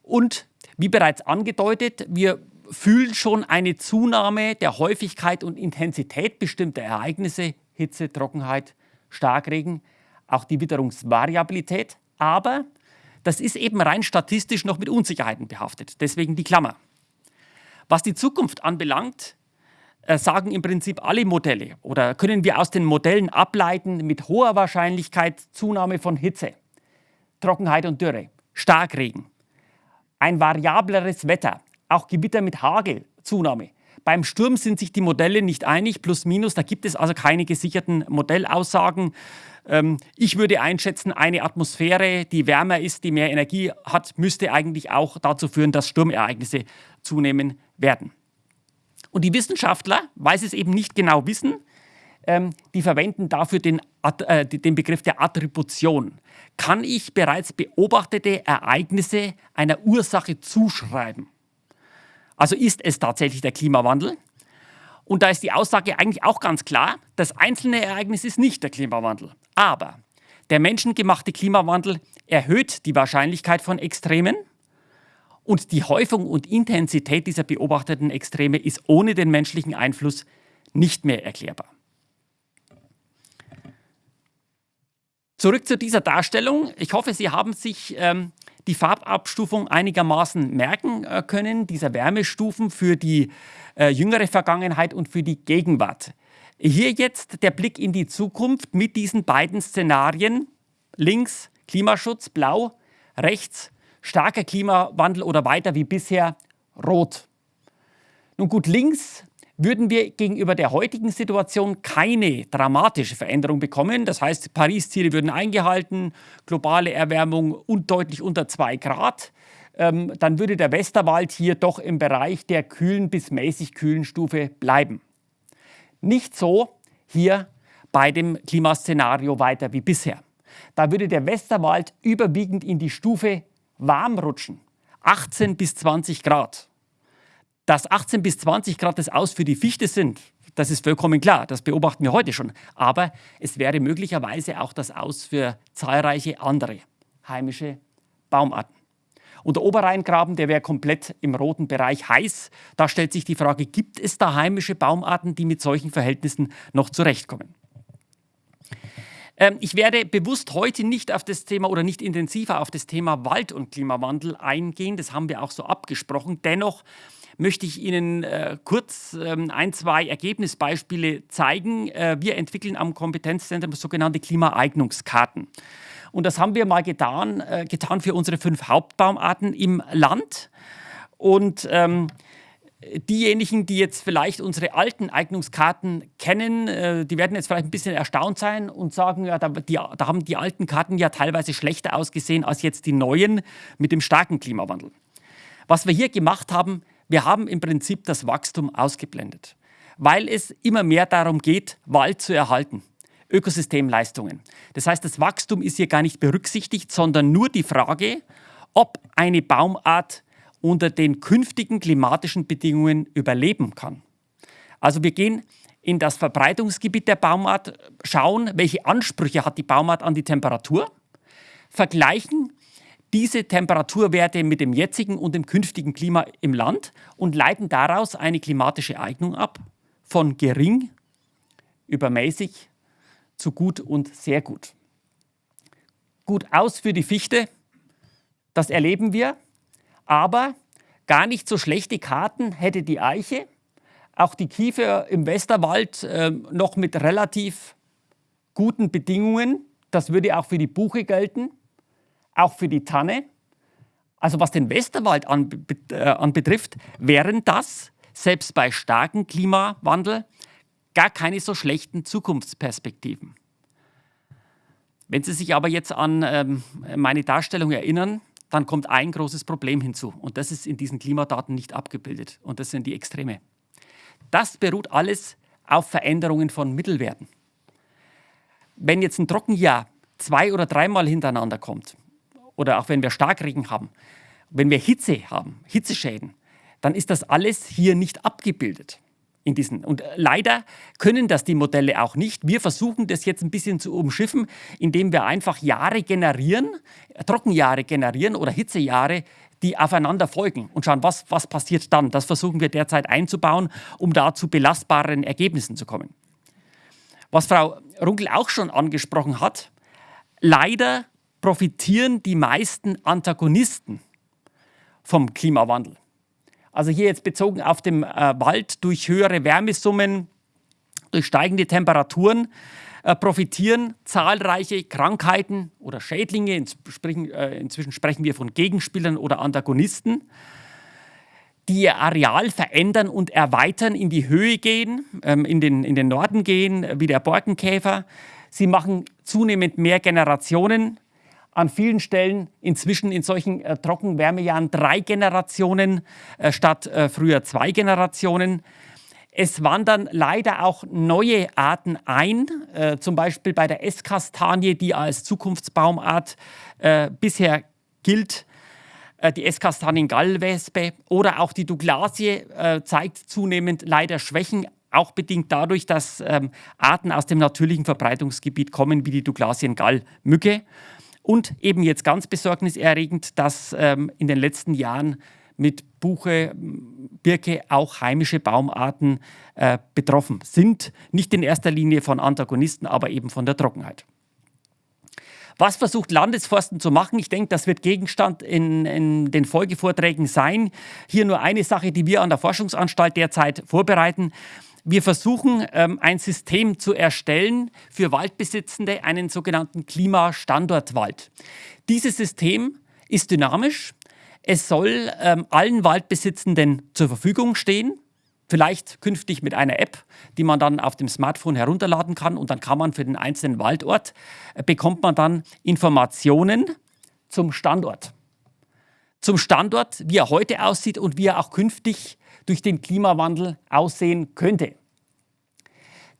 Und wie bereits angedeutet, wir fühlen schon eine Zunahme der Häufigkeit und Intensität bestimmter Ereignisse Hitze, Trockenheit, Starkregen, auch die Witterungsvariabilität. Aber das ist eben rein statistisch noch mit Unsicherheiten behaftet. Deswegen die Klammer. Was die Zukunft anbelangt, äh, sagen im Prinzip alle Modelle oder können wir aus den Modellen ableiten mit hoher Wahrscheinlichkeit Zunahme von Hitze, Trockenheit und Dürre, Starkregen, ein variableres Wetter, auch Gewitter mit Hagel, Zunahme, beim Sturm sind sich die Modelle nicht einig, plus minus. Da gibt es also keine gesicherten Modellaussagen. Ähm, ich würde einschätzen, eine Atmosphäre, die wärmer ist, die mehr Energie hat, müsste eigentlich auch dazu führen, dass Sturmereignisse zunehmen werden. Und die Wissenschaftler, weil sie es eben nicht genau wissen, ähm, die verwenden dafür den, äh, den Begriff der Attribution. Kann ich bereits beobachtete Ereignisse einer Ursache zuschreiben? Also ist es tatsächlich der Klimawandel? Und da ist die Aussage eigentlich auch ganz klar, das einzelne Ereignis ist nicht der Klimawandel. Aber der menschengemachte Klimawandel erhöht die Wahrscheinlichkeit von Extremen und die Häufung und Intensität dieser beobachteten Extreme ist ohne den menschlichen Einfluss nicht mehr erklärbar. Zurück zu dieser Darstellung. Ich hoffe, Sie haben sich ähm, die Farbabstufung einigermaßen merken äh, können, dieser Wärmestufen für die äh, jüngere Vergangenheit und für die Gegenwart. Hier jetzt der Blick in die Zukunft mit diesen beiden Szenarien. Links Klimaschutz, blau, rechts starker Klimawandel oder weiter wie bisher, rot. Nun gut, links würden wir gegenüber der heutigen Situation keine dramatische Veränderung bekommen. Das heißt, Paris-Ziele würden eingehalten, globale Erwärmung undeutlich unter 2 Grad. ähm, dann würde der Westerwald hier doch im Bereich der kühlen bis mäßig kühlen Stufe bleiben. Nicht so hier bei dem Klimaszenario weiter wie bisher. Da würde der Westerwald überwiegend in die Stufe warm rutschen, 18 bis 20 Grad. Dass 18 bis 20 Grad das Aus für die Fichte sind, das ist vollkommen klar, das beobachten wir heute schon. Aber es wäre möglicherweise auch das Aus für zahlreiche andere heimische Baumarten. Und der Oberrheingraben, der wäre komplett im roten Bereich heiß. Da stellt sich die Frage, gibt es da heimische Baumarten, die mit solchen Verhältnissen noch zurechtkommen? Ähm, ich werde bewusst heute nicht auf das Thema oder nicht intensiver auf das Thema Wald und Klimawandel eingehen. Das haben wir auch so abgesprochen. Dennoch möchte ich Ihnen äh, kurz ähm, ein, zwei Ergebnisbeispiele zeigen. Äh, wir entwickeln am Kompetenzzentrum sogenannte Klimaeignungskarten. Und das haben wir mal getan, äh, getan für unsere fünf Hauptbaumarten im Land. Und ähm, diejenigen, die jetzt vielleicht unsere alten Eignungskarten kennen, äh, die werden jetzt vielleicht ein bisschen erstaunt sein und sagen, ja, da, die, da haben die alten Karten ja teilweise schlechter ausgesehen als jetzt die neuen mit dem starken Klimawandel. Was wir hier gemacht haben, wir haben im Prinzip das Wachstum ausgeblendet, weil es immer mehr darum geht, Wald zu erhalten. Ökosystemleistungen. Das heißt, das Wachstum ist hier gar nicht berücksichtigt, sondern nur die Frage, ob eine Baumart unter den künftigen klimatischen Bedingungen überleben kann. Also wir gehen in das Verbreitungsgebiet der Baumart, schauen, welche Ansprüche hat die Baumart an die Temperatur, vergleichen diese Temperaturwerte mit dem jetzigen und dem künftigen Klima im Land und leiten daraus eine klimatische Eignung ab, von gering über mäßig zu gut und sehr gut. Gut aus für die Fichte, das erleben wir. Aber gar nicht so schlechte Karten hätte die Eiche, auch die Kiefer im Westerwald äh, noch mit relativ guten Bedingungen. Das würde auch für die Buche gelten, auch für die Tanne. Also was den Westerwald anbetrifft, äh, anbetrifft, wären das, selbst bei starkem Klimawandel, gar keine so schlechten Zukunftsperspektiven. Wenn Sie sich aber jetzt an ähm, meine Darstellung erinnern, dann kommt ein großes Problem hinzu. Und das ist in diesen Klimadaten nicht abgebildet. Und das sind die Extreme. Das beruht alles auf Veränderungen von Mittelwerten. Wenn jetzt ein Trockenjahr zwei- oder dreimal hintereinander kommt, oder auch wenn wir Starkregen haben, wenn wir Hitze haben, Hitzeschäden, dann ist das alles hier nicht abgebildet in diesen. Und äh, leider können das die Modelle auch nicht. Wir versuchen das jetzt ein bisschen zu umschiffen, indem wir einfach Jahre generieren, äh, Trockenjahre generieren oder Hitzejahre, die aufeinander folgen und schauen, was, was passiert dann. Das versuchen wir derzeit einzubauen, um da zu belastbaren Ergebnissen zu kommen. Was Frau Runkel auch schon angesprochen hat, leider profitieren die meisten Antagonisten vom Klimawandel. Also hier jetzt bezogen auf den äh, Wald durch höhere Wärmesummen, durch steigende Temperaturen äh, profitieren zahlreiche Krankheiten oder Schädlinge. Inzwischen, äh, inzwischen sprechen wir von Gegenspielern oder Antagonisten die ihr Areal verändern und erweitern, in die Höhe gehen, ähm, in, den, in den Norden gehen, wie der Borkenkäfer. Sie machen zunehmend mehr Generationen an vielen Stellen inzwischen in solchen äh, Trockenwärmejahren drei Generationen äh, statt äh, früher zwei Generationen. Es wandern leider auch neue Arten ein, äh, zum Beispiel bei der Esskastanie, die als Zukunftsbaumart äh, bisher gilt, äh, die Esskastaniengallwespe oder auch die Douglasie zeigt zunehmend leider Schwächen, auch bedingt dadurch, dass ähm, Arten aus dem natürlichen Verbreitungsgebiet kommen, wie die Douglasiengallmücke. Und eben jetzt ganz besorgniserregend, dass ähm, in den letzten Jahren mit Buche, Birke auch heimische Baumarten äh, betroffen sind. Nicht in erster Linie von Antagonisten, aber eben von der Trockenheit. Was versucht Landesforsten zu machen? Ich denke, das wird Gegenstand in, in, den Folgevorträgen sein. Hier nur eine Sache, die wir an der Forschungsanstalt derzeit vorbereiten. Wir versuchen, ähm, ein System zu erstellen für Waldbesitzende, einen sogenannten Klimastandortwald. Dieses System ist dynamisch. Es soll ähm, allen Waldbesitzenden zur Verfügung stehen, vielleicht künftig mit einer App, die man dann auf dem Smartphone herunterladen kann und dann kann man für den einzelnen Waldort, äh, bekommt man dann Informationen zum Standort. zum Standort, wie er heute aussieht und wie er auch künftig durch den Klimawandel aussehen könnte.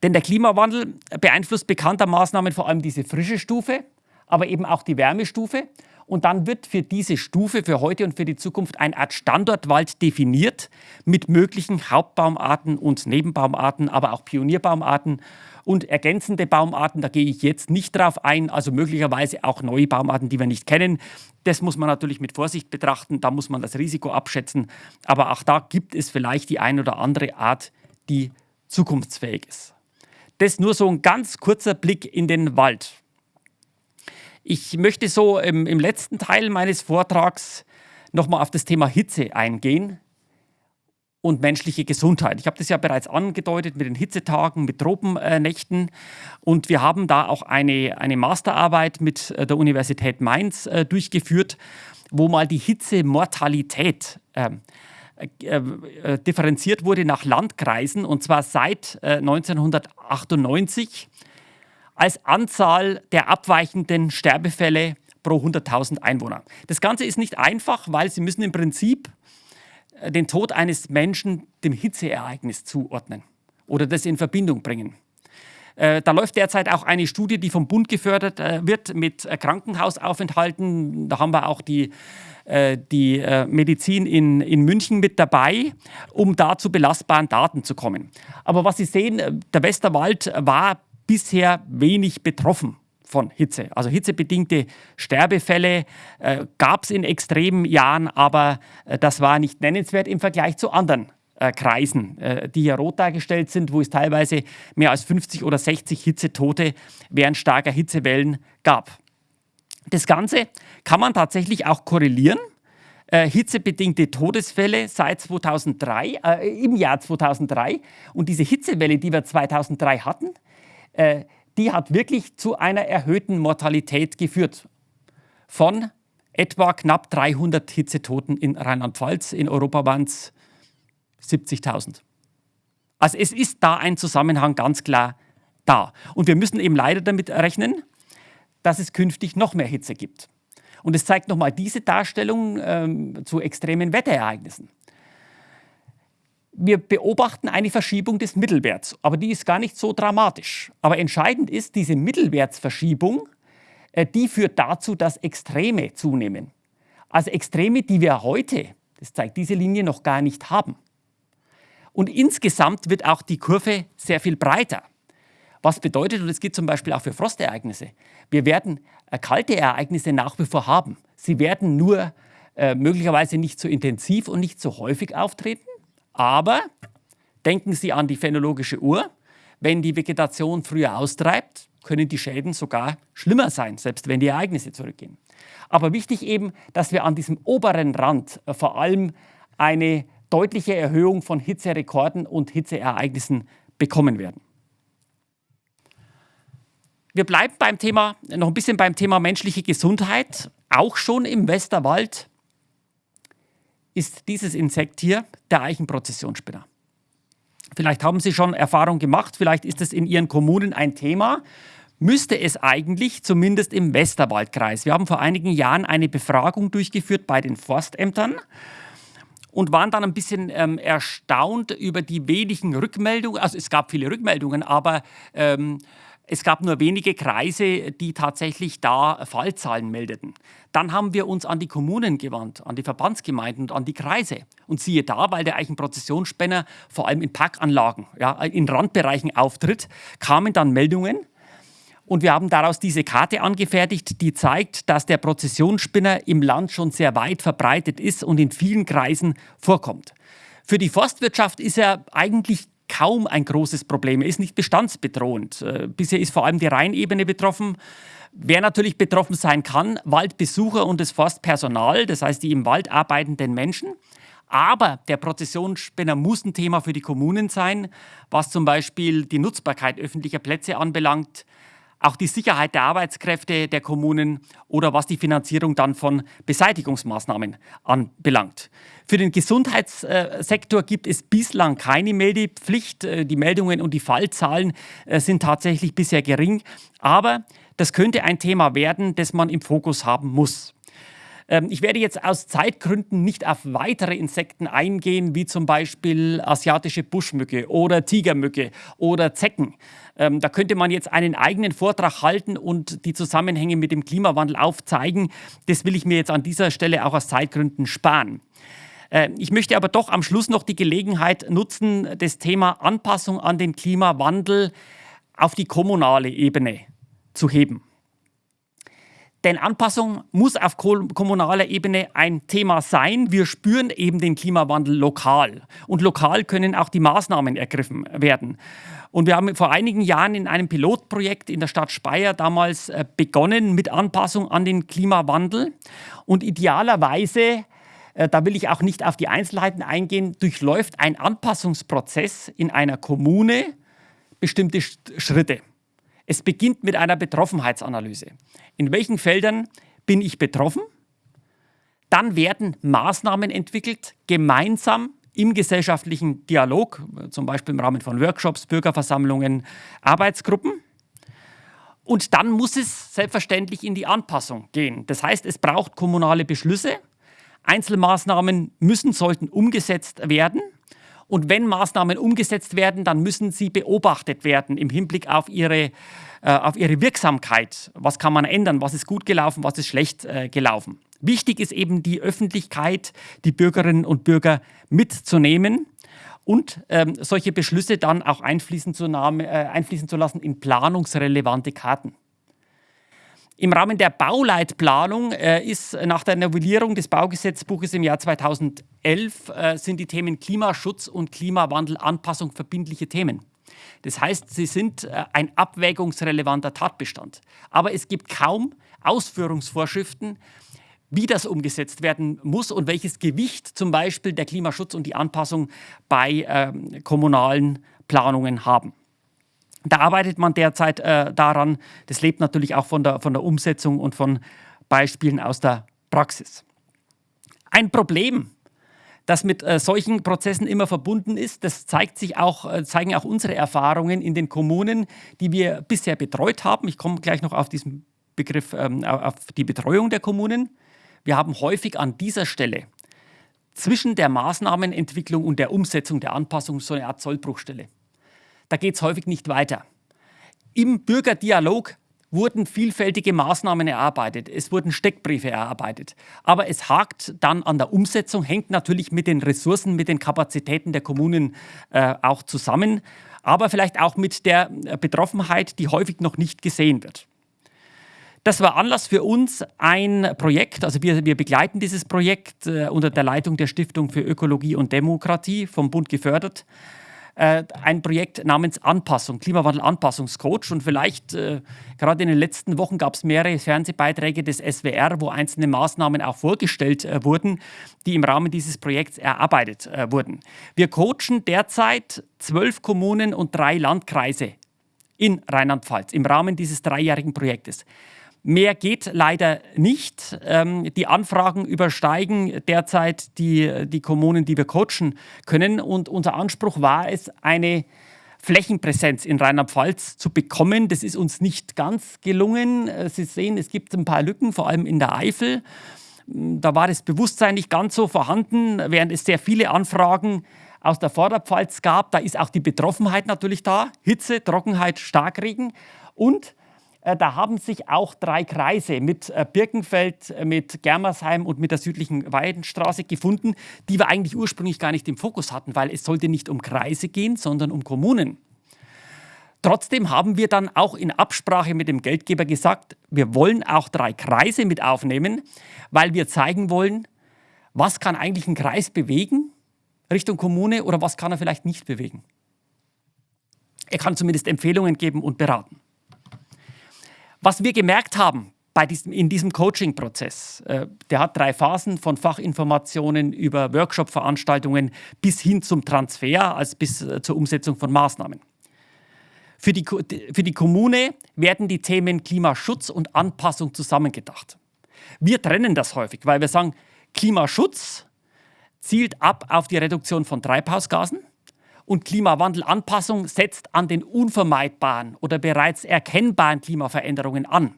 Denn der Klimawandel beeinflusst bekanntermaßen vor allem diese frische Stufe, aber eben auch die Wärmestufe. Und dann wird für diese Stufe, für heute und für die Zukunft, eine Art Standortwald definiert mit möglichen Hauptbaumarten und Nebenbaumarten, aber auch Pionierbaumarten und ergänzende Baumarten. Da gehe ich jetzt nicht drauf ein, also möglicherweise auch neue Baumarten, die wir nicht kennen. Das muss man natürlich mit Vorsicht betrachten, da muss man das Risiko abschätzen. Aber auch da gibt es vielleicht die ein oder andere Art, die zukunftsfähig ist. Das nur so ein ganz kurzer Blick in den Wald. Ich möchte so im, im letzten Teil meines Vortrags nochmal auf das Thema Hitze eingehen und menschliche Gesundheit. Ich habe das ja bereits angedeutet mit den Hitzetagen, mit Tropennächten. Und wir haben da auch eine, eine Masterarbeit mit äh, der Universität Mainz äh, durchgeführt, wo mal die Hitzemortalität ähm, äh, äh, differenziert wurde nach Landkreisen und zwar seit äh, 1998 als Anzahl der abweichenden Sterbefälle pro 100.000 Einwohner. Das Ganze ist nicht einfach, weil Sie müssen im Prinzip äh, den Tod eines Menschen dem Hitzeereignis zuordnen oder das in Verbindung bringen. Äh, da läuft derzeit auch eine Studie, die vom Bund gefördert äh, wird mit Krankenhausaufenthalten. Da haben wir auch die, die Medizin in, in München mit dabei, um da zu belastbaren Daten zu kommen. Aber was Sie sehen, der Westerwald war bisher wenig betroffen von Hitze. Also hitzebedingte Sterbefälle äh, gab es in extremen Jahren, aber äh, das war nicht nennenswert im Vergleich zu anderen äh, Kreisen, äh, die hier rot dargestellt sind, wo es teilweise mehr als 50 oder 60 Hitzetote während starker Hitzewellen gab. Das Ganze kann man tatsächlich auch korrelieren. Äh, hitzebedingte Todesfälle seit 2003, äh, im Jahr 2003 und diese Hitzewelle, die wir 2003 hatten, äh, die hat wirklich zu einer erhöhten Mortalität geführt. Von etwa knapp 300 Hitzetoten in Rheinland-Pfalz. In Europa waren es 70.000. Also es ist da ein Zusammenhang ganz klar da. Und wir müssen eben leider damit rechnen, dass es künftig noch mehr Hitze gibt. Und es zeigt nochmal diese Darstellung ähm, zu extremen Wetterereignissen wir beobachten eine Verschiebung des Mittelwerts, aber die ist gar nicht so dramatisch. Aber entscheidend ist, diese Mittelwertsverschiebung, äh, die führt dazu, dass Extreme zunehmen. Also Extreme, die wir heute, das zeigt diese Linie, noch gar nicht haben. Und insgesamt wird auch die Kurve sehr viel breiter. Was bedeutet, und das geht zum Beispiel auch für Frostereignisse, wir werden äh, kalte Ereignisse nach wie vor haben. Sie werden nur äh, möglicherweise nicht so intensiv und nicht so häufig auftreten. Aber denken Sie an die phänologische Uhr. Wenn die Vegetation früher austreibt, können die Schäden sogar schlimmer sein, selbst wenn die Ereignisse zurückgehen. Aber wichtig eben, dass wir an diesem oberen Rand äh, vor allem eine deutliche Erhöhung von Hitzerekorden und Hitzeereignissen bekommen werden. Wir bleiben beim Thema, noch ein bisschen beim Thema menschliche Gesundheit. Auch schon im Westerwald ist dieses Insekt hier der Eichenprozessionsspinner. Vielleicht haben Sie schon Erfahrung gemacht, vielleicht ist es in Ihren Kommunen ein Thema. Müsste es eigentlich zumindest im Westerwaldkreis. Wir haben vor einigen Jahren eine Befragung durchgeführt bei den Forstämtern und waren dann ein bisschen ähm, erstaunt über die wenigen Rückmeldungen. Also es gab viele Rückmeldungen, aber ähm, es gab nur wenige Kreise, die tatsächlich da Fallzahlen meldeten. Dann haben wir uns an die Kommunen gewandt, an die Verbandsgemeinden und an die Kreise. Und siehe da, weil der Eichenprozessionsspänner vor allem in Parkanlagen, ja, in Randbereichen auftritt, kamen dann Meldungen. Und wir haben daraus diese Karte angefertigt, die zeigt, dass der Prozessionsspinner im Land schon sehr weit verbreitet ist und in vielen Kreisen vorkommt. Für die Forstwirtschaft ist er eigentlich kaum ein großes Problem. Er ist nicht bestandsbedrohend. Äh, bisher ist vor allem die Rheinebene betroffen. Wer natürlich betroffen sein kann, Waldbesucher und das Forstpersonal, das heißt die im Wald arbeitenden Menschen. Aber der Prozessionsspinner muss ein Thema für die Kommunen sein, was zum Beispiel die Nutzbarkeit öffentlicher Plätze anbelangt, auch die Sicherheit der Arbeitskräfte der Kommunen oder was die Finanzierung dann von Beseitigungsmaßnahmen anbelangt. Für den Gesundheitssektor gibt es bislang keine Meldepflicht. Äh, die Meldungen und die Fallzahlen äh, sind tatsächlich bisher gering, aber das könnte ein Thema werden, das man im Fokus haben muss. Ähm, ich werde jetzt aus Zeitgründen nicht auf weitere Insekten eingehen, wie zum Beispiel asiatische Buschmücke oder Tigermücke oder Zecken. Ähm, da könnte man jetzt einen eigenen Vortrag halten und die Zusammenhänge mit dem Klimawandel aufzeigen. Das will ich mir jetzt an dieser Stelle auch aus Zeitgründen sparen. Äh, ich möchte aber doch am Schluss noch die Gelegenheit nutzen, das Thema Anpassung an den Klimawandel auf die kommunale Ebene zu heben. Denn Anpassung muss auf kommunaler Ebene ein Thema sein. Wir spüren eben den Klimawandel lokal. Und lokal können auch die Maßnahmen ergriffen werden. Und wir haben vor einigen Jahren in einem Pilotprojekt in der Stadt Speyer damals äh, begonnen mit Anpassung an den Klimawandel. Und idealerweise, äh, da will ich auch nicht auf die Einzelheiten eingehen, durchläuft ein Anpassungsprozess in einer Kommune bestimmte Schritte. Es beginnt mit einer Betroffenheitsanalyse. In welchen Feldern bin ich betroffen? Dann werden Maßnahmen entwickelt, gemeinsam im gesellschaftlichen Dialog, zum Beispiel im Rahmen von Workshops, Bürgerversammlungen, Arbeitsgruppen. Und dann muss es selbstverständlich in die Anpassung gehen. Das heißt, es braucht kommunale Beschlüsse. Einzelmaßnahmen müssen, sollten umgesetzt werden. Und wenn Maßnahmen umgesetzt werden, dann müssen sie beobachtet werden im Hinblick auf ihre, äh, auf ihre Wirksamkeit. Was kann man ändern? Was ist gut gelaufen? Was ist schlecht äh, gelaufen? Wichtig ist eben die Öffentlichkeit, die Bürgerinnen und Bürger mitzunehmen und ähm, solche Beschlüsse dann auch einfließen zu, äh, einfließen zu lassen in planungsrelevante Karten. Im Rahmen der Bauleitplanung äh, ist nach der Novellierung des Baugesetzbuches im Jahr 2011 äh, sind die Themen Klimaschutz und Klimawandelanpassung verbindliche Themen. Das heißt, sie sind äh, ein abwägungsrelevanter Tatbestand. Aber es gibt kaum Ausführungsvorschriften, wie das umgesetzt werden muss und welches Gewicht zum Beispiel der Klimaschutz und die Anpassung bei ähm, kommunalen Planungen haben. Da arbeitet man derzeit äh, daran. Das lebt natürlich auch von der, von der Umsetzung und von Beispielen aus der Praxis. Ein Problem, das mit äh, solchen Prozessen immer verbunden ist, das zeigt sich auch, äh, zeigen auch unsere Erfahrungen in den Kommunen, die wir bisher betreut haben. Ich komme gleich noch auf diesen Begriff, ähm, auf die Betreuung der Kommunen. Wir haben häufig an dieser Stelle zwischen der Maßnahmenentwicklung und der Umsetzung der Anpassung so eine Art Sollbruchstelle da geht es häufig nicht weiter. Im Bürgerdialog wurden vielfältige Maßnahmen erarbeitet, es wurden Steckbriefe erarbeitet. Aber es hakt dann an der Umsetzung, hängt natürlich mit den Ressourcen, mit den Kapazitäten der Kommunen äh, auch zusammen, aber vielleicht auch mit der äh, Betroffenheit, die häufig noch nicht gesehen wird. Das war Anlass für uns, ein Projekt, also wir, wir begleiten dieses Projekt äh, unter der Leitung der Stiftung für Ökologie und Demokratie vom Bund gefördert, äh, ein Projekt namens Anpassung, Klimawandel-Anpassungscoach. Und vielleicht, äh, gerade in den letzten Wochen gab es mehrere Fernsehbeiträge des SWR, wo einzelne Maßnahmen auch vorgestellt äh, wurden, die im Rahmen dieses Projekts erarbeitet äh, wurden. Wir coachen derzeit zwölf Kommunen und drei Landkreise in Rheinland-Pfalz im Rahmen dieses dreijährigen Projektes. Mehr geht leider nicht. Ähm, die Anfragen übersteigen derzeit die, die Kommunen, die wir coachen können. Und unser Anspruch war es, eine Flächenpräsenz in Rheinland-Pfalz zu bekommen. Das ist uns nicht ganz gelungen. Äh, Sie sehen, es gibt ein paar Lücken, vor allem in der Eifel. Da war das Bewusstsein nicht ganz so vorhanden, während es sehr viele Anfragen aus der Vorderpfalz gab. Da ist auch die Betroffenheit natürlich da. Hitze, Trockenheit, Starkregen und da haben sich auch drei Kreise mit äh, Birkenfeld, äh, mit Germersheim und mit der südlichen Weidenstraße gefunden, die wir eigentlich ursprünglich gar nicht im Fokus hatten, weil es sollte nicht um Kreise gehen, sondern um Kommunen. Trotzdem haben wir dann auch in Absprache mit dem Geldgeber gesagt, wir wollen auch drei Kreise mit aufnehmen, weil wir zeigen wollen, was kann eigentlich ein Kreis bewegen Richtung Kommune oder was kann er vielleicht nicht bewegen. Er kann zumindest Empfehlungen geben und beraten. Was wir gemerkt haben bei diesem, in diesem Coaching-Prozess, äh, der hat drei Phasen von Fachinformationen über Workshop-Veranstaltungen bis hin zum Transfer, also bis äh, zur Umsetzung von Maßnahmen. Für die, für die Kommune werden die Themen Klimaschutz und Anpassung zusammengedacht. Wir trennen das häufig, weil wir sagen, Klimaschutz zielt ab auf die Reduktion von Treibhausgasen und Klimawandelanpassung setzt an den unvermeidbaren oder bereits erkennbaren Klimaveränderungen an.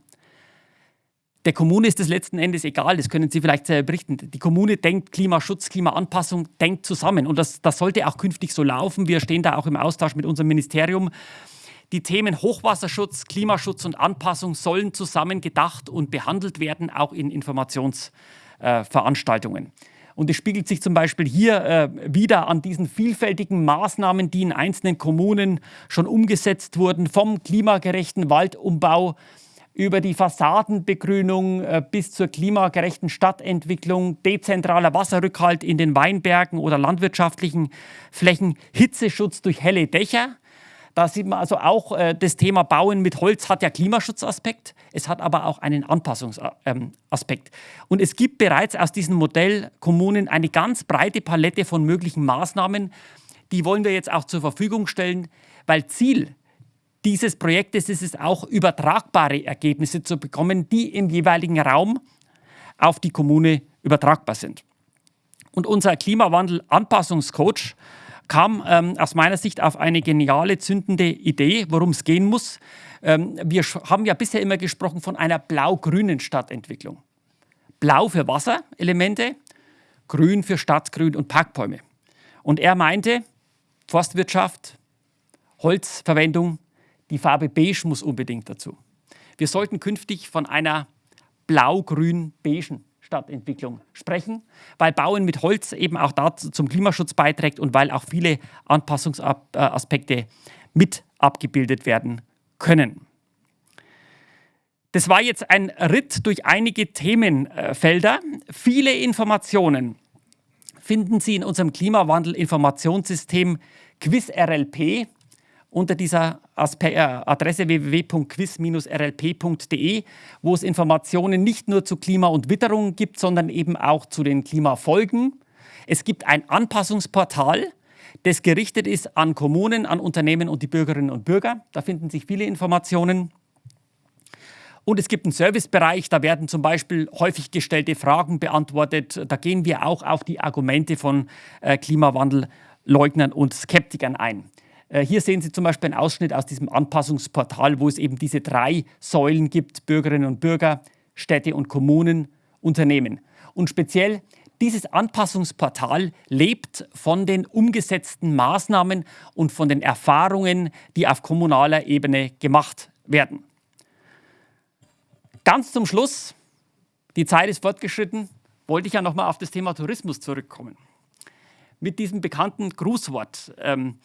Der Kommune ist es letzten Endes egal, das können Sie vielleicht selber berichten. Die Kommune denkt Klimaschutz, Klimaanpassung, denkt zusammen. Und das, das sollte auch künftig so laufen. Wir stehen da auch im Austausch mit unserem Ministerium. Die Themen Hochwasserschutz, Klimaschutz und Anpassung sollen zusammen gedacht und behandelt werden, auch in Informationsveranstaltungen. Äh, und es spiegelt sich zum Beispiel hier äh, wieder an diesen vielfältigen Maßnahmen, die in einzelnen Kommunen schon umgesetzt wurden, vom klimagerechten Waldumbau über die Fassadenbegrünung äh, bis zur klimagerechten Stadtentwicklung, dezentraler Wasserrückhalt in den Weinbergen oder landwirtschaftlichen Flächen, Hitzeschutz durch helle Dächer. Da sieht man also auch, äh, das Thema Bauen mit Holz hat ja Klimaschutzaspekt, es hat aber auch einen Anpassungsaspekt. Und es gibt bereits aus diesem Modell Kommunen eine ganz breite Palette von möglichen Maßnahmen, die wollen wir jetzt auch zur Verfügung stellen, weil Ziel dieses Projektes ist es auch, übertragbare Ergebnisse zu bekommen, die im jeweiligen Raum auf die Kommune übertragbar sind. Und unser Klimawandel-Anpassungscoach kam ähm, aus meiner Sicht auf eine geniale, zündende Idee, worum es gehen muss. Ähm, wir haben ja bisher immer gesprochen von einer blau-grünen Stadtentwicklung. Blau für Wasserelemente, grün für Stadtgrün und Parkbäume. Und er meinte, Forstwirtschaft, Holzverwendung, die Farbe Beige muss unbedingt dazu. Wir sollten künftig von einer blau-grün-beigen Stadtentwicklung sprechen, weil Bauen mit Holz eben auch dazu zum Klimaschutz beiträgt und weil auch viele Anpassungsaspekte mit abgebildet werden können. Das war jetzt ein Ritt durch einige Themenfelder. Viele Informationen finden Sie in unserem Klimawandel-Informationssystem QuizRLP unter dieser äh, Adresse www.quiz-rlp.de, wo es Informationen nicht nur zu Klima und Witterung gibt, sondern eben auch zu den Klimafolgen. Es gibt ein Anpassungsportal, das gerichtet ist an Kommunen, an Unternehmen und die Bürgerinnen und Bürger. Da finden sich viele Informationen. Und es gibt einen Servicebereich, da werden zum Beispiel häufig gestellte Fragen beantwortet. Da gehen wir auch auf die Argumente von äh, Klimawandelleugnern und Skeptikern ein. Äh, hier sehen Sie zum Beispiel einen Ausschnitt aus diesem Anpassungsportal, wo es eben diese drei Säulen gibt, Bürgerinnen und Bürger, Städte und Kommunen, Unternehmen. Und speziell dieses Anpassungsportal lebt von den umgesetzten Maßnahmen und von den Erfahrungen, die auf kommunaler Ebene gemacht werden. Ganz zum Schluss, die Zeit ist fortgeschritten, wollte ich ja nochmal auf das Thema Tourismus zurückkommen. Mit diesem bekannten Grußwort. Ähm,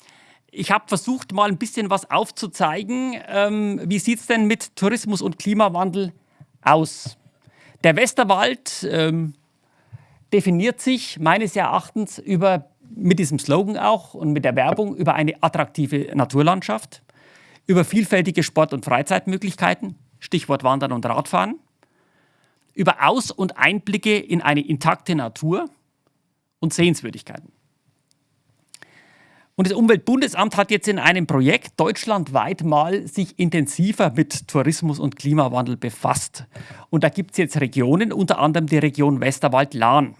ich habe versucht, mal ein bisschen was aufzuzeigen. Ähm, wie sieht es denn mit Tourismus und Klimawandel aus? Der Westerwald ähm, definiert sich meines Erachtens über, mit diesem Slogan auch und mit der Werbung über eine attraktive Naturlandschaft, über vielfältige Sport- und Freizeitmöglichkeiten, Stichwort Wandern und Radfahren, über Aus- und Einblicke in eine intakte Natur und Sehenswürdigkeiten. Und das Umweltbundesamt hat jetzt in einem Projekt deutschlandweit mal sich intensiver mit Tourismus und Klimawandel befasst. Und da gibt es jetzt Regionen, unter anderem die Region Westerwald-Lahn.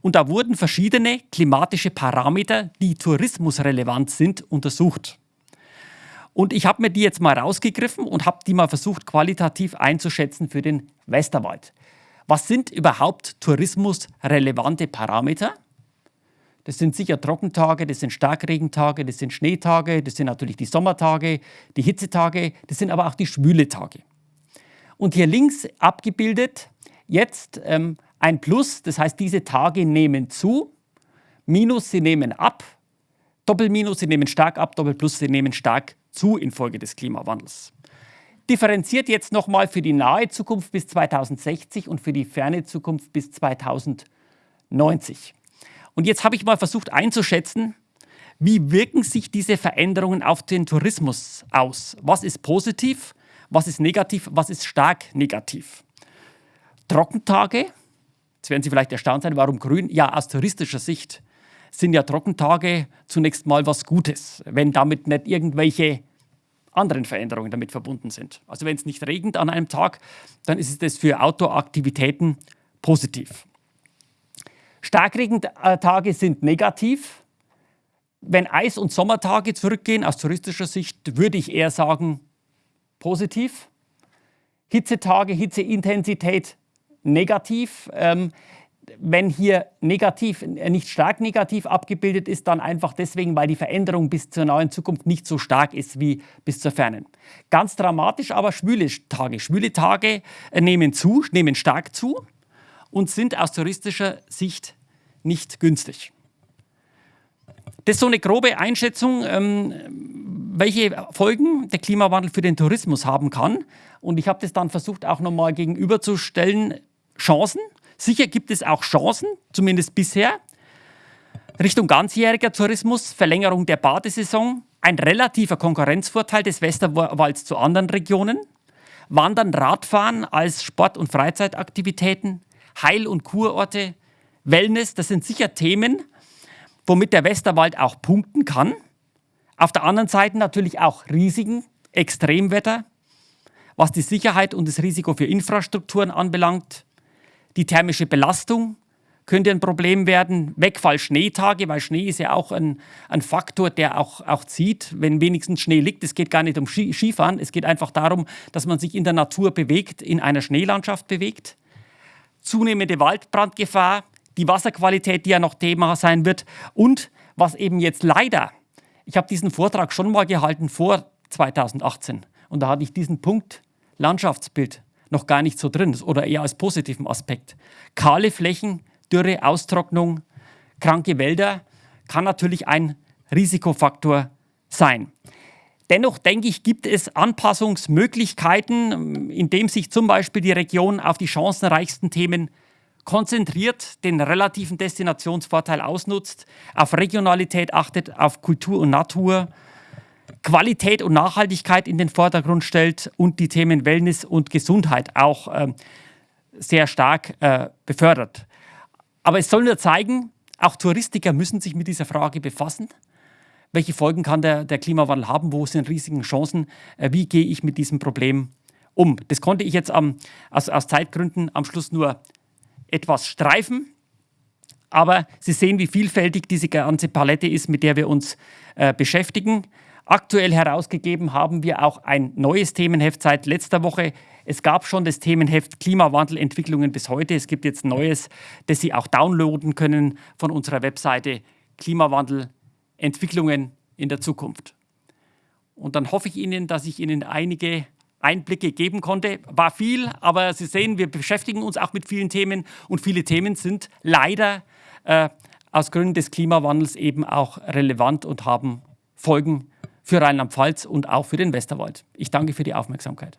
Und da wurden verschiedene klimatische Parameter, die tourismusrelevant sind, untersucht. Und ich habe mir die jetzt mal rausgegriffen und habe die mal versucht, qualitativ einzuschätzen für den Westerwald. Was sind überhaupt tourismusrelevante Parameter? Das sind sicher Trockentage, das sind Starkregentage, das sind Schneetage, das sind natürlich die Sommertage, die Hitzetage, das sind aber auch die schwüle Tage. Und hier links abgebildet jetzt ähm, ein Plus, das heißt, diese Tage nehmen zu, Minus, sie nehmen ab, Doppelminus, sie nehmen stark ab, Doppelplus, sie nehmen stark zu infolge des Klimawandels. Differenziert jetzt nochmal für die nahe Zukunft bis 2060 und für die ferne Zukunft bis 2090. Und jetzt habe ich mal versucht einzuschätzen, wie wirken sich diese Veränderungen auf den Tourismus aus? Was ist positiv, was ist negativ, was ist stark negativ? Trockentage, jetzt werden Sie vielleicht erstaunt sein, warum grün? Ja, aus touristischer Sicht sind ja Trockentage zunächst mal was Gutes, wenn damit nicht irgendwelche anderen Veränderungen damit verbunden sind. Also wenn es nicht regnet an einem Tag, dann ist es für Outdoor-Aktivitäten positiv. Starkregentage sind negativ. Wenn Eis- und Sommertage zurückgehen, aus touristischer Sicht würde ich eher sagen positiv. Hitzetage, Hitzeintensität negativ. Ähm, wenn hier negativ, äh, nicht stark negativ abgebildet ist, dann einfach deswegen, weil die Veränderung bis zur neuen Zukunft nicht so stark ist wie bis zur fernen. Ganz dramatisch aber schwüle Tage. Schwüle Tage äh, nehmen zu, nehmen stark zu und sind aus touristischer Sicht nicht günstig. Das ist so eine grobe Einschätzung, ähm, welche Folgen der Klimawandel für den Tourismus haben kann. Und ich habe das dann versucht auch nochmal gegenüberzustellen. Chancen Sicher gibt es auch Chancen, zumindest bisher. Richtung ganzjähriger Tourismus, Verlängerung der Badesaison, ein relativer Konkurrenzvorteil des Westerwalds zu anderen Regionen, Wandern, Radfahren als Sport- und Freizeitaktivitäten, Heil- und Kurorte, Wellness, das sind sicher Themen, womit der Westerwald auch punkten kann. Auf der anderen Seite natürlich auch Risiken, Extremwetter, was die Sicherheit und das Risiko für Infrastrukturen anbelangt, die thermische Belastung könnte ein Problem werden. Wegfall Schneetage, weil Schnee ist ja auch ein, ein Faktor, der auch, auch zieht, wenn wenigstens Schnee liegt. Es geht gar nicht um Skifahren, es geht einfach darum, dass man sich in der Natur bewegt, in einer Schneelandschaft bewegt. Zunehmende Waldbrandgefahr, die Wasserqualität, die ja noch Thema sein wird. Und was eben jetzt leider, ich habe diesen Vortrag schon mal gehalten vor 2018 und da hatte ich diesen Punkt Landschaftsbild noch gar nicht so drin oder eher als positiven Aspekt. Kahle Flächen, Dürre, Austrocknung, kranke Wälder kann natürlich ein Risikofaktor sein. Dennoch denke ich, gibt es Anpassungsmöglichkeiten, indem sich zum Beispiel die Region auf die chancenreichsten Themen konzentriert, den relativen Destinationsvorteil ausnutzt, auf Regionalität achtet, auf Kultur und Natur Qualität und Nachhaltigkeit in den Vordergrund stellt und die Themen Wellness und Gesundheit auch äh, sehr stark äh, befördert. Aber es soll nur zeigen, auch Touristiker müssen sich mit dieser Frage befassen. Welche Folgen kann der, der Klimawandel haben? Wo sind Risiken, Chancen? Äh, wie gehe ich mit diesem Problem um? Das konnte ich jetzt am, aus, aus Zeitgründen am Schluss nur etwas streifen. Aber Sie sehen, wie vielfältig diese ganze Palette ist, mit der wir uns äh, beschäftigen. Aktuell herausgegeben haben wir auch ein neues Themenheft seit letzter Woche. Es gab schon das Themenheft Klimawandelentwicklungen bis heute. Es gibt jetzt Neues, das Sie auch downloaden können von unserer Webseite Klimawandelentwicklungen in der Zukunft. Und dann hoffe ich Ihnen, dass ich Ihnen einige Einblicke geben konnte. War viel, aber Sie sehen, wir beschäftigen uns auch mit vielen Themen und viele Themen sind leider äh, aus Gründen des Klimawandels eben auch relevant und haben Folgen für Rheinland-Pfalz und auch für den Westerwald. Ich danke für die Aufmerksamkeit.